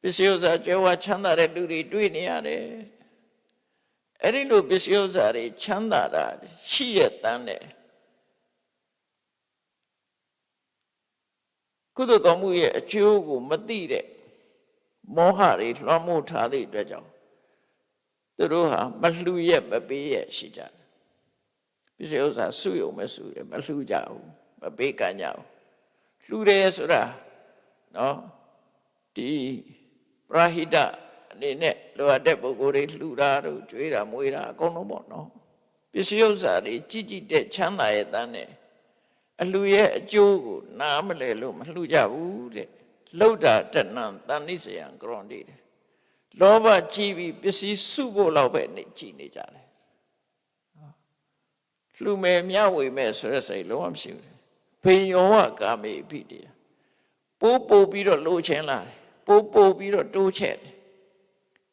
ပစ္စည်းဥစ္စာကျွဲဝချမ်းသာတဲ့လူတွေတွေ့နေရတယ် အဲ့ဒီလိုပစ္စည်းဥစ္စာတွေချမ်းသာတာရှိရတန်းတယ်ကုသိုလ်ကောင်းမှုရဲ့အကျိုးကိုမသိတဲ့မောဟတွေလွှမ်းမိုးထားတဲ့အတွက်ကြောင့်သူတို့ဟာမလှူရက်မပေးရက်ရှိကြတယ်ပစ္စည်းဥစ္စာစုယုံမစုရမလှူကြဘူးမပေးကမ်းကြဘူးလှူတယ်ဆိုတာနော်ဒီပရာဟိတ အနေနဲ့လိုအပ်တဲ့ပုဂ္ဂိုလ်တွေလှူတာတို့ကြွေးတာမွေးတာအကုန်လုံးပေါ့နော်ပစ္စည်းဥစ္စာတွေကြည်ကြည်တဲ့ချမ်းသာရဲ့တန်းနဲ့အလှရဲ့အကျိုးကိုနားမလဲလို့မလှူကြဘူးတဲ့လှုပ်တာတဏ္ဏတန်နိစယံကရွန်တေတယ်လောဘကြီးပြီးပစ္စည်းစုဖို့လောက်ပဲနေကြည်နေကြတယ်လှူမယ်မြဝေမယ်ဆိုတဲ့စိတ်လုံးဝမရှိဘူးဘေယောဝကာမေပိတေပိုးပို့ပြီးတော့လိုချင်လာတယ်ပိုးပို့ပြီးတော့တိုးချက်တယ်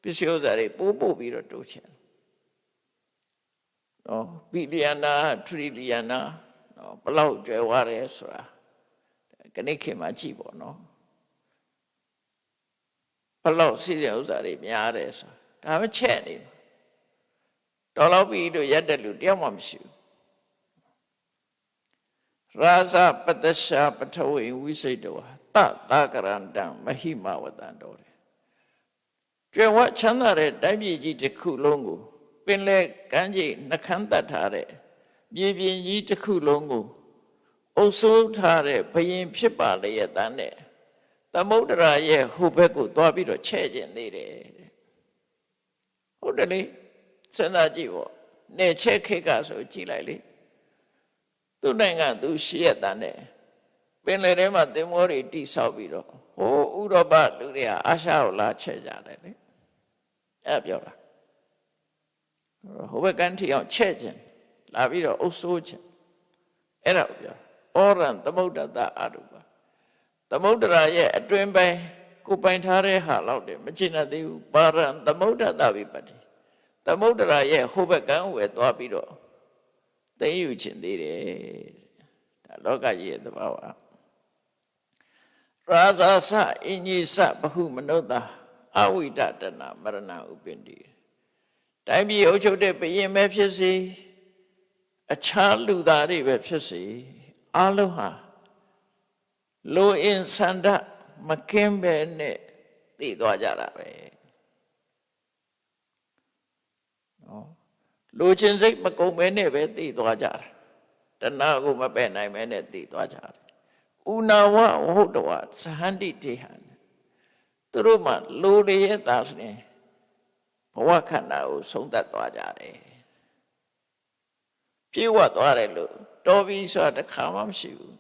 ပစ္စည်းဥစ္စာတွေပိုးပို့ပြီးတော့တိုးချက်နော်ဘီလီယနာထရီလီယနာနော်ဘလောက်ကျွယ်ဝရဲဆိုတာခဏခေတ်မှာကြည့်ပေါ့နော်ဘလောက်စီးတဲ့ဥစ္စာတွေများတယ်ဆိုဒါမှချက်နေတော်တော့ပြီးတော့ရက်တဲ့လူတယောက်မှမရှိဘူးရာဇပတ္တရှာပထဝေဝိစိတ်တောတသကရန္တံမဟိမဝတံတော်တယ် ကျွယ်ဝချမ်းသာတဲ့တိုင်းပြည်ကြီးတစ်ခုလုံးကိုပင်လေကမ်းခြေနှခမ်းတတ်ထားတဲ့မြေပြင်ကြီးတစ်ခုလုံးကိုအုပ်စိုးထားတဲ့ဘယင်ဖြစ်ပါလေရဲ့တန်းနဲ့သမုဒ္ဒရာရဲ့ဟိုဘက်ကိုသွားပြီးတော့ချဲ့ကျင်သေးတယ်ဟုတ်တယ်လေစဉ်းစားကြည့်ပေါ့နေချဲ့ခိတ်ကဆိုကြည့်လိုက်လေသူ့နိုင်ငံသူရှိရတဲ့နဲ့ပင်လယ်ထဲမှာသင်္ဘောတွေတိဆောက်ပြီးတော့ဟိုဥရောပလူတွေကအာရှကိုလာချဲ့ကြတယ်လေ အဲ့ပြောတာဟိုဘက်ကန်းထီအောင်ချဲ့ခြင်းလာပြီးတော့အုပ်ဆိုးခြင်းအဲ့ဒါကိုပြောဩရံသမုဒ္ဒတအရုပသမုဒ္ဒရာရဲ့အတွင်ပိုင်းကိုပိုင်ထားတဲ့ဟာလောက်တယ်မကျင်သေးဘူးပါရံသမုဒ္ဒတဝိပတ္တိသမုဒ္ဒရာရဲ့ဟိုဘက်ကန်းဝယ်သွားပြီးတော့သိယူခြင်းသေးတယ်ဒါလောကကြီးရဲ့သဘာဝရာဇာစအင်ကြီးစဘဟုမနုဿာ အဝိဒတနာမရဏဥပ္ပန္တိတိုင်းပြည်အုပ်ချုပ်တဲ့ဘယင်ပဲဖြစ်စေအခြားလူသားတွေပဲဖြစ်စေအလုံးဟာလိုအင်ဆန္ဒမကင်းပဲနဲ့တည်သွားကြတာပဲနော်လိုချင်စိတ်မကုန်မဲနဲ့ပဲသိသွားကြတယ်တဏှာကိုမပယ်နိုင်မဲနဲ့သိသွားကြတယ်ဥနာဝဝဟုတ်တော်သဟန္တိတေဟံ သူတို့မှလိုရရဲ့သားလျင်ဘဝခန္ဓာကိုဆုံးသက်သွားကြတယ်ပြေဝတ်သွားတယ်လို့တော်ပြီဆိုတာတစ်ခါမှမရှိဘူး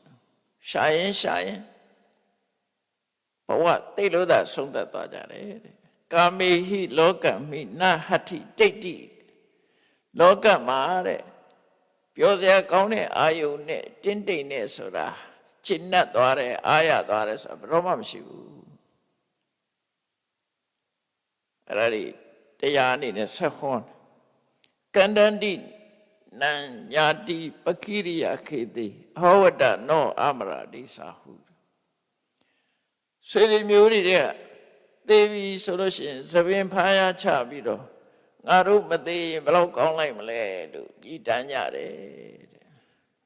ရှာရင်ရှာရင်ဘဝသိလို့သာဆုံးသက်သွားကြတယ်တဲ့ကာမေဟိလောကမိနဟတ္ထိတိတ်တိလောကမှာတဲ့ပြောစရာကောင်းတဲ့အာယုန်နဲ့တင်းတိမ်နဲ့ဆိုတာကျင့်납သွားတယ်အာရသွားတယ်ဆိုတာဘယ်တော့မှမရှိဘူး အဲ့ဒါဒီတရားအနေနဲ့ဆက်ဟောကန္တန္တိနံညာတိပကိရိယခေတိအဟောဝတ္တနောအမရာတိစာဟုဆွေတွေမျိုးတွေကသေပြီဆိုလို့ရှိရင်သပင်ဖားရချပြီးတော့ငါတို့မသေးရင်ဘယ်လောက်ကောင်းလိုက်မလဲလို့ကြည်တမ်းကြတယ်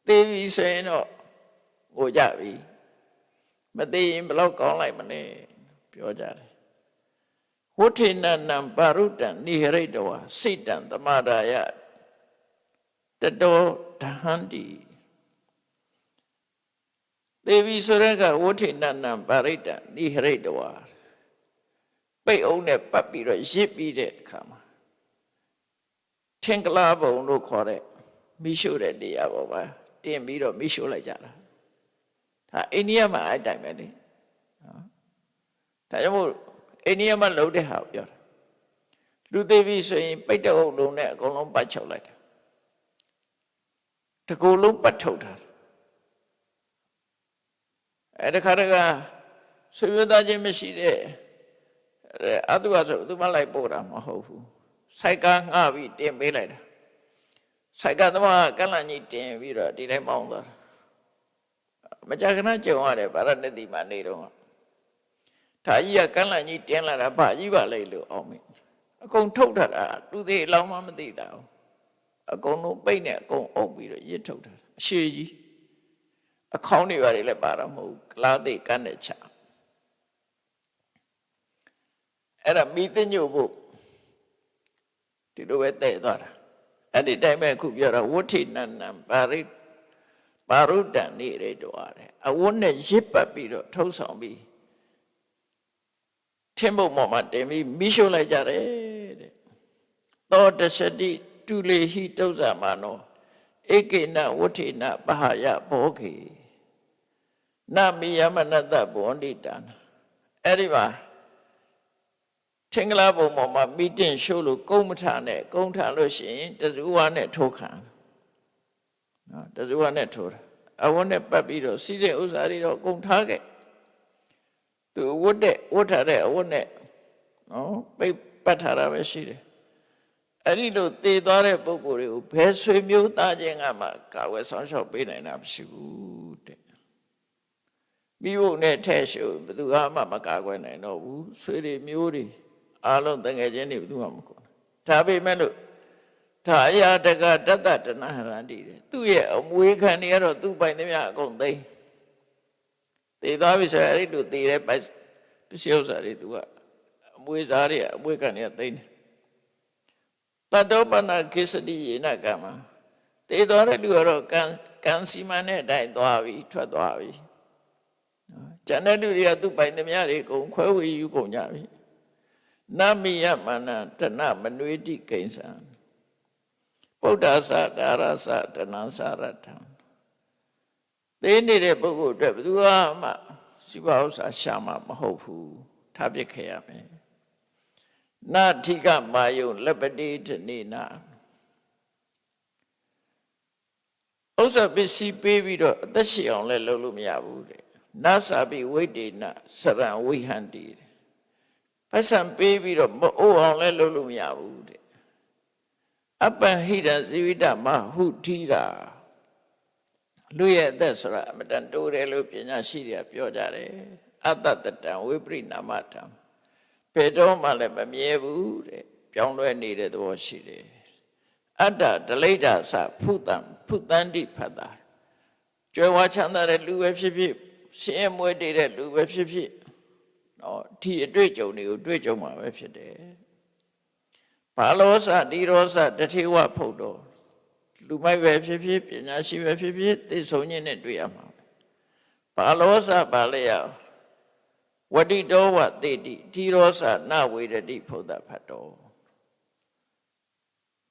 တဲ့သေပြီဆိုရင်တော့ငိုကြပြီမသေးရင်ဘယ်လောက်ကောင်းလိုက်မလဲပြောကြတယ် ဝဋ္ဌိနနံပါရုတ္တံနိဟရိတဝါစိတ်တံသမာဒါယတတောဓဟန္တိသေပြီဆိုတဲ့ကဝဋ္ဌိနနံပါရိတ္တနိဟရိတဝါပိတ်အောင်နဲ့ပတ်ပြီးတော့ရစ်ပြီးတဲ့အခါမှာထင်္ကလာဘုံလို့ခေါ်တဲ့မိရှုတဲ့တရားပေါ်မှာတင်ပြီးတော့မိရှုလိုက်ကြတာဒါအိန္ဒိယမှာအဲ့တိုင်ပဲလေနော်ဒါကြောင့်မို့ အိန္ဒိယမှာလှုပ်တဲ့ဟာကိုပြောတာလူသေးပြီဆိုရင်ပိတ်တဲ့အုပ်လုံးနဲ့အကုန်လုံးပတ်ချုပ်လိုက်တာတစ်ကိုယ်လုံးပတ်ထုတ်တာအဲ့ဒီခါတကဆွေမျိုးသားချင်းမရှိတဲ့အတုအဆိုသူမလိုက်ပို့တာမဟုတ်ဘူးစိုက်ကားငှပြီးတင်ပေးလိုက်တာစိုက်ကားသမားကလန့်ကြီးတင်ပြီးတော့ဒီတိုင်းမောင်းသွားတာမကြာခဏကြုံရတယ်ဗာရဏသီမှာနေတော့ ဒါကြီးကကလန့်ကြီးတင်လာတာဘာကြီးပါလေလို့အောင်မေအကုန်ထုတ်ထတာသူသေးလောင်းမမသိတာဘူးအကုန်လုံးပိတ်နဲ့အကုန်အုပ်ပြီးတော့ရစ်ထုတ်တာအရှိကြီးအခေါင်းတွေပါတယ်လည်းပါတော့မဟုတ်ကလားသိကန်းနဲ့ချအဲ့ဒါမိသိညို့ဖို့ဒီလိုပဲတဲ့သွားတာအဲ့ဒီတိုင်းပဲအခုပြောတာဝဋ္ထိနန္နံပါရိပါရုဒ္ဒံနေရတော့ရတယ်အဝတ်နဲ့ရစ်ပတ်ပြီးတော့ထုတ်ဆောင်ပြီး ထင်းဖို့ပေါ်မှာတင်ပြီးမိရှုလိုက်ကြတယ်တဲ့သောတရှတိတုလေဟိတုဇ္ဇမာနောဧကေနဝဋ္ထိနပဟယဘောခေနမိယမနတဘဝန္တိတံအဲ့ဒီမှာထင်္ဂလာဘုံပေါ်မှာမိတင်ရှိုးလို့ကုန်းမထနဲ့ကုန်းထလို့ရှိရင်တဇူဝါနဲ့ထိုးခံနော်တဇူဝါနဲ့ထိုးတာအဝတ်နဲ့ပတ်ပြီးတော့စီးတဲ့ဥစ္စာတွေတော့ကုန်းထားခဲ့ သူဝတ်တဲ့ဝတ်ထားတဲ့အဝတ်နဲ့နော်ပိတ်ပတ်ထားတာပဲရှိတယ်အဲ့ဒီလိုသေသွားတဲ့ပုဂ္ဂိုလ်တွေကိုဘယ်ဆွေမျိုးသားချင်းကမှကာဝယ်ဆောင်ရှောက်ပေးနိုင်တာမရှိဘူးတဲ့မိဖို့နဲ့ထဲ့ရှုဘယ်သူမှမကာကွယ်နိုင်တော့ဘူးဆွေတွေမျိုးတွေအားလုံးတငယ်ချင်းတွေဘယ်သူမှမကွာဒါပေမဲ့လို့ဒါအရာတကတတ္တတဏဟရန္တိတဲ့သူ့ရဲ့အမွေခံတွေကတော့သူ့ပိုင်သမျှအကုန်သိမ်း သေသွားပြီဆိုရင်အဲ့ဒီလိုသေတဲ့ပစ္စည်းဥစ္စာတွေသူကအမွေစားတွေအမွေခံတွေကသိမ်းတယ်တတောပနာကိစ္စတိယေနကမ္မသေသွားတဲ့လူကတော့ကံကံစီမံတဲ့အတိုင်းသွားပြီထွက်သွားပြီကျန်တဲ့လူတွေကသူ့ပိုင်သမျှတွေအကုန်ခွဲဝေယူကုန်ကြပြီနမိယမနတဏမနွေတိကိဉ္စံဗုဒ္ဓဆာဒါရဆာတဏံစာရထံ သိနေတဲ့ပုဂ္ဂိုလ်အတွက်ဘယ်သူမှစီပါဥစ္စာရှာမှာမဟုတ်ဘူးထားပစ်ခဲ့ရမယ်နာထိကမာယုံလက်ပတိတနေနာဥစ္စာပစ္စည်းပေးပြီးတော့အသက်ရှင်အောင်လည်းလုပ်လို့မရဘူးတဲ့နာစာပိဝိတေနစရံဝိဟန္တိတဲ့ပတ်စံပေးပြီးတော့မအိုးအောင်လည်းလုပ်လို့မရဘူးတဲ့အပ္ပဟိတဇိဝိတမဟုထိတာ လူရဲ့အသက်ဆိုတာအမတန်တိုးတယ်လို့ပညာရှိတွေကပြောကြတယ်အတ္တတတံဝိပရိနာမတံဘယ်တော့မှလည်းမမြဲဘူးတဲ့ပြောင်းလဲနေတဲ့သဘောရှိတယ်အတ္တဒလိဒာသဖုတံဖုတန္တိဖတ်တာကျွယ်ဝချမ်းသာတဲ့လူပဲဖြစ်ဖြစ်ရှင်ရမွေးတည်တဲ့လူပဲဖြစ်ဖြစ်နော်ဒီအတွေ့အကြုံတွေကိုတွေ့ကြုံမှာပဲဖြစ်တယ်ဘာလောစဒီရောစတထေဝဖုတ်တော် လူမိုက်ပဲဖြစ်ဖြစ်ပညာရှိပဲဖြစ်ဖြစ်သိဆုံးခြင်းနဲ့တွေ့ရမှာဘာလောစဘာလဲရဝတိတောဝတေတိဒီရောစနဝေရတိဖုဒ္ဓဖတ်တော်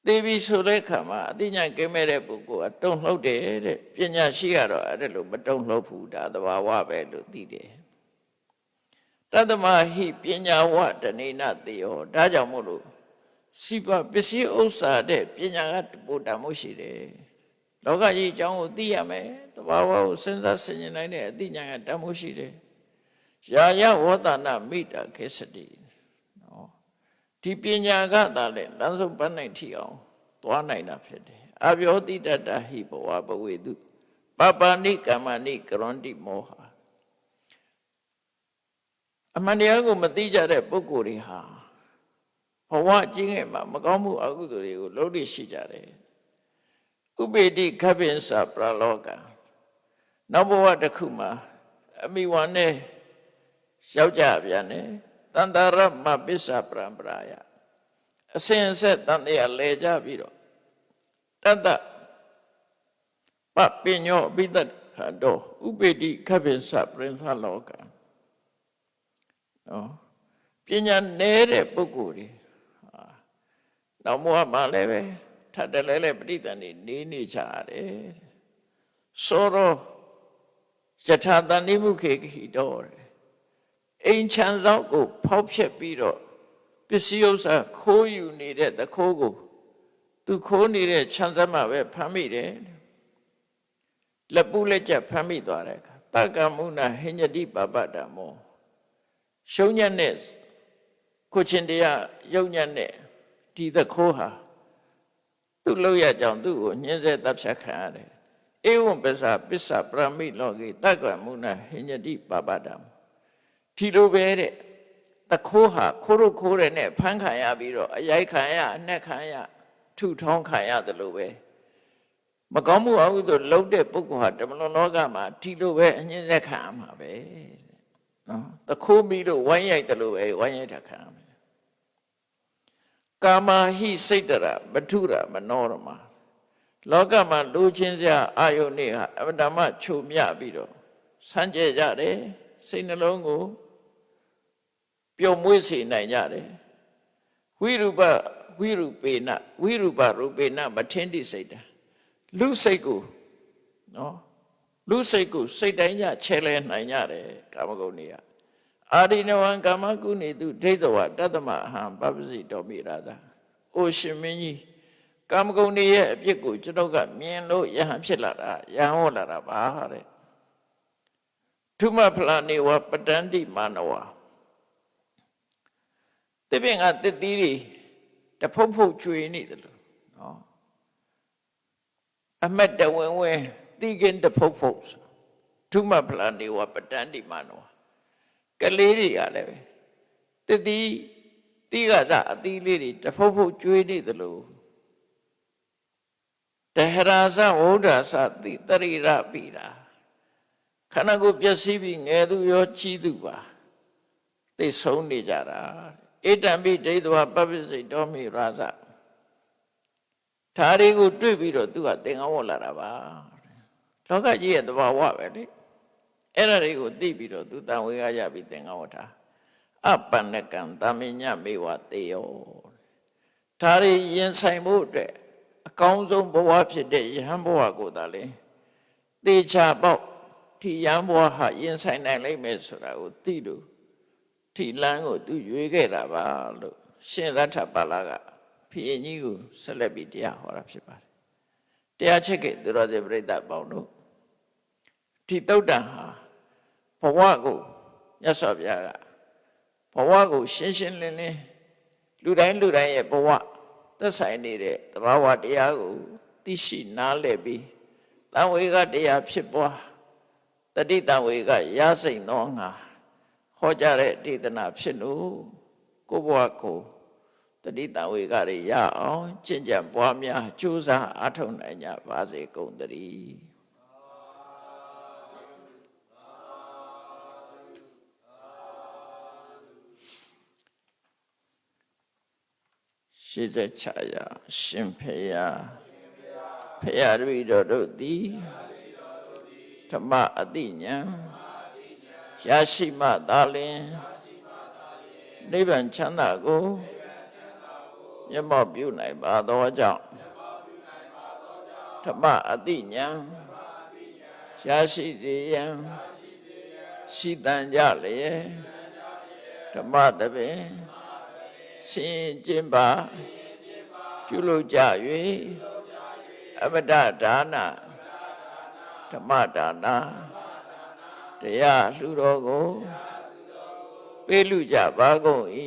သေပြီဆိုတဲ့ခါမှာအသိဉာဏ်ကင်းမဲ့တဲ့ပုဂ္ဂိုလ်ကတုံ့လှုပ်တယ်တဲ့ပညာရှိကတော့အဲ့ဒါလိုမတုံ့လှုပ်ဘူးဒါသဘာဝပဲလို့သိတယ်တတ္တမဟိပညာဝတဏိနတေယောဒါကြောင့်မို့လို့ စိပပစ္စည်းဥစ္စာတဲ့ပညာကပို့တမှုရှိတယ်လောကကြီးအကြောင်းကိုသိရမယ်တဘာဝကိုစဉ်းစားဆင်ခြင်နိုင်တဲ့အသိဉာဏ်ကတမှုရှိတယ်ယာယဝေါတနာမိတာခေစတိနော်ဒီပညာကသာလေလမ်းဆုံးပန်းနိုင်ထီအောင်သွားနိုင်တာဖြစ်တယ်အပြောတိတတဟိဘဝဘဝေတုပပဏိကမ္မဏိကရွန်တိမောဟအမှန်တရားကိုမသိကြတဲ့ပုဂ္ဂိုလ်တွေဟာ ဘဝကြီးငယ်မှာမကောင်းမှုအကုသိုလ်တွေကိုလုပ်လို့ရှိကြတယ်ဥပေတိခပ္ပင်္စပရလောကနောက်ဘဝတစ်ခုမှာအမိဝါနဲ့ရောက်ကြပြန်တယ်တန်တရမပစ္စာပရံပရာယအစဉ်အဆက်တန်တရားလဲကြပြီးတော့တတ္တပပညောအပိတ္တဟံတော့ဥပေတိခပ္ပင်္စပရိသလောကနော်ပညာနေတဲ့ပုဂ္ဂိုလ်တွေဟာ နောက်ဘဝမှာလည်းပဲထပ်တယ်လဲလဲပဋိသန္ဓေနေနေကြရတယ်ဆိုတော့ယထာတန်နိမှုခေခိတော်အိမ်ချမ်းဆောင်ကို ဖောက်ဖျက်ပြီးတော့ပစ္စည်းဥစ္စာခိုးယူနေတဲ့တခိုးကိုသူခိုးနေတဲ့ချမ်းစမ်းမှာပဲဖမ်းမိတယ်လက်ပူးလက်ချက်ဖမ်းမိသွားတဲ့အခါတက္ကမုဏဟိညတိပပတ္တမောရှုံးညက်နဲ့ကိုချင်းတရားယုံညက်နဲ့ ဒီတခိုးဟာသူ့လောက်ရကြောင်သူ့ကိုညှင်းဆဲတပ်ဖြတ်ခံရတယ်ဧဝံပစ္စာပစ္စာပရမိလောကေတက္ကမုဏဟိညတိပပတ္တမောဒီလိုပဲတဲ့တခိုးဟာခိုးလို့ခိုးတယ်နဲ့ဖမ်းခံရပြီးတော့အရိုက်ခံရအနှက်ခံရထုထောင်းခံရတယ်လို့ပဲမကောင်းမှုအဟုသို့လုံးတဲ့ပုဂ္ဂိုလ်ဟာတမလွန်လောကမှာဒီလိုပဲအငြင်းဆက်ခံရမှာပဲနော်တခိုးပြီးလို့ဝိုင်းရိုက်တယ်လို့ပဲဝိုင်းရိုက်တာခံရမယ် ကာမဟိစိတ်တရမထုရမနောရမလောကမှာလူချင်းစရာအာယုန်တွေဟာအမတ္တမချုံမြပြီးတော့ဆန်းကျဲကြတယ်စိတ်နှလုံးကိုပျော်မွေ့စေနိုင်ကြတယ်ဝိရူပဝိရူပေနဝိရူပရူပေနမထင်းတိစိတ်တာလူစိတ်ကိုနော်လူစိတ်ကိုစိတ်တိုင်းညချဲလဲနိုင်ကြတယ်ကာမဂုဏ်တွေက အာရိနဝံကာမကုဏီတုဒိဋ္ဌဝတတ္တမအဟံပပစီတော်မိရာသာအိုရှင်မင်းကြီးကာမဂုဏ်တွေရဲ့အပြစ်ကိုကျွန်တော်ကမြင်လို့ယဟန်ဖြစ်လာတာယဟန်ဟောလာတာပါတဲ့ထုမဖလာနေဝပတန္တိမာနဝတပင်ကတစ်သီးတွေတဖုတ်ဖုတ်ကျွေနေတယ်လို့နော်အမတ်တဝင်ဝင်တိကင်တဖုတ်ဖုတ်ထုမဖလာနေဝပတန္တိမာနဝ ကလေးတွေကလည်းပဲတစ်သီးတိကစအသီးလေးတွေတဖုတ်ဖုတ်ကျွေနေတယ်လို့တဟရာဇဝုဒ္ဓသတိတရိရပိတာခန္ဓာကိုယ်ပျက်စီးပြီးငယ်သူရောကြီးသူပါသိဆုံးနေကြတာဣတံပိဒိဋ္ဌဝပပ္ပစိတ်တော်မိရာဇဓာရီကိုတွေ့ပြီးတော့သူကသင်္ကန်းဝတ်လာတာပါလောကကြီးရဲ့သဘာဝပဲလေ အဲ့ဒါတွေကိုသိပြီးတော့သူတန်ဝေကရပြီးသင်္ကန်းဝတ်တာအပန္နကံတမညမေဝတေယောဓာရီရင်ဆိုင်ဖို့အတွက်အကောင်းဆုံးဘဝဖြစ်တဲ့ယဟန်ဘဝကိုသာလေသေချာပေါက်ဒီရန်ဘဝဟာရင်ဆိုင်နိုင်လိမ့်မယ်ဆိုတာကိုသိလို့ဒီလမ်းကိုသူရွေးခဲ့တာပါလို့ရှင်ရထပါလာကဖီရင်ကြီးကိုဆက်လက်ပြီးတရားဟောတာဖြစ်ပါတယ်တရားချက်ကသူတော်စင်ပြိဿပေါင်းတို့ ဒီတုတ်တန်ဟာဘဝကိုမြတ်စွာဘုရားကဘဝကိုရှင်းရှင်းလင်းလင်းလူတိုင်းလူတိုင်းရဲ့ဘဝသက်ဆိုင်နေတဲ့သဘာဝတရားကိုသိရှိနားလည်ပြီးတန်ဝေကတရားဖြစ်ပွားတတိတဝေကရစိန်သောငါဟောကြားတဲ့ဒေသနာဖြစ်လို့ကိုဘဝကိုတတိတဝေကတွေရအောင်ကျင့်ကြံပွားများကြိုးစားအားထုတ်နိုင်ကြပါစေကုန်သတည်း ရှေးဆက်ချရာရှင်ဖေယဖေယတပည့်တော်တို့သည်ဓမ္မအတိညာရရှိမှသာလင်နိဗ္ဗာန်ချမ်းသာကိုမျက်မှောက်ပြုနိုင်ပါသောကြောင့်ဓမ္မအတိညာရရှိစေရန်ရှိတန်ကြလျက်ဓမ္မတပင် ရှင်ကျင့်ပါပြုလုပ်ကြ၍အမတဒါနဓမ္မဒါနတရားလှူတော်ကိုပေးလူကြပါကုန်၏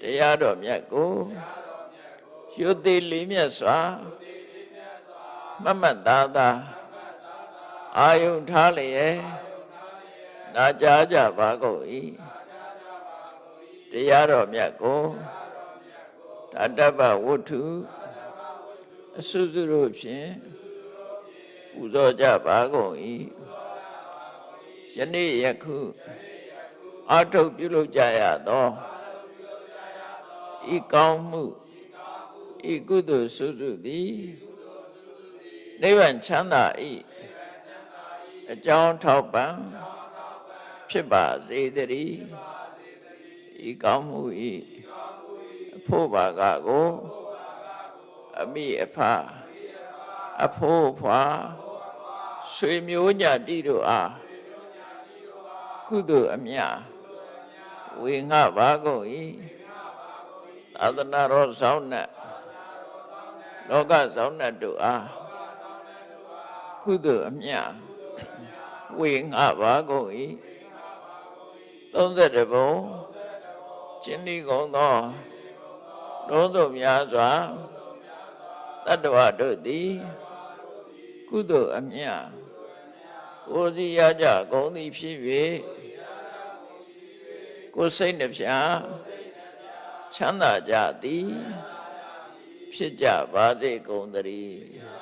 တရားတော်မြတ်ကိုရွတ်သေးလေးမြတ်စွာမတ်မတ်သားသားအာယုန်ထားလျက်နာကြားကြပါကုန်၏ တရားတော်မြတ်ကိုတတ္တပဝတ္ထုအစွစုတို့ဖြင့်ပူဇော်ကြပါကုန်၏ယနေ့ယခုအာထုတ်ပြုလုပ်ကြရသောဤကောင်းမှုဤကုသိုလ်စွစုသည်နိဗ္ဗာန်ချမ်းသာ၏အကြောင်းထောက်ပံ့ဖြစ်ပါစေတည်း ဤကောင်းမှု၏အဖို့ပါကကိုအမိအဖအဖို့ဖွာဆွေမျိုးညာတိတို့အားကုသိုလ်အမြဝေငှပါကုန်၏သာသနာတော်ဆောင်နှင့်လောကဆောင်နှင့်တို့အားကုသိုလ်အမြဝေငှပါကုန်၏30ဘုံ ကျင်းဒီကုန်သောလုံးစုံများစွာတတ္တဝတို့သည်ကုသိုလ်အမြကိုယ်စီရကြကုန်သည်ဖြစ်၍ကိုယ်စိတ်နှပြချမ်းသာကြသည်ဖြစ်ကြပါစေကုန်သတည်း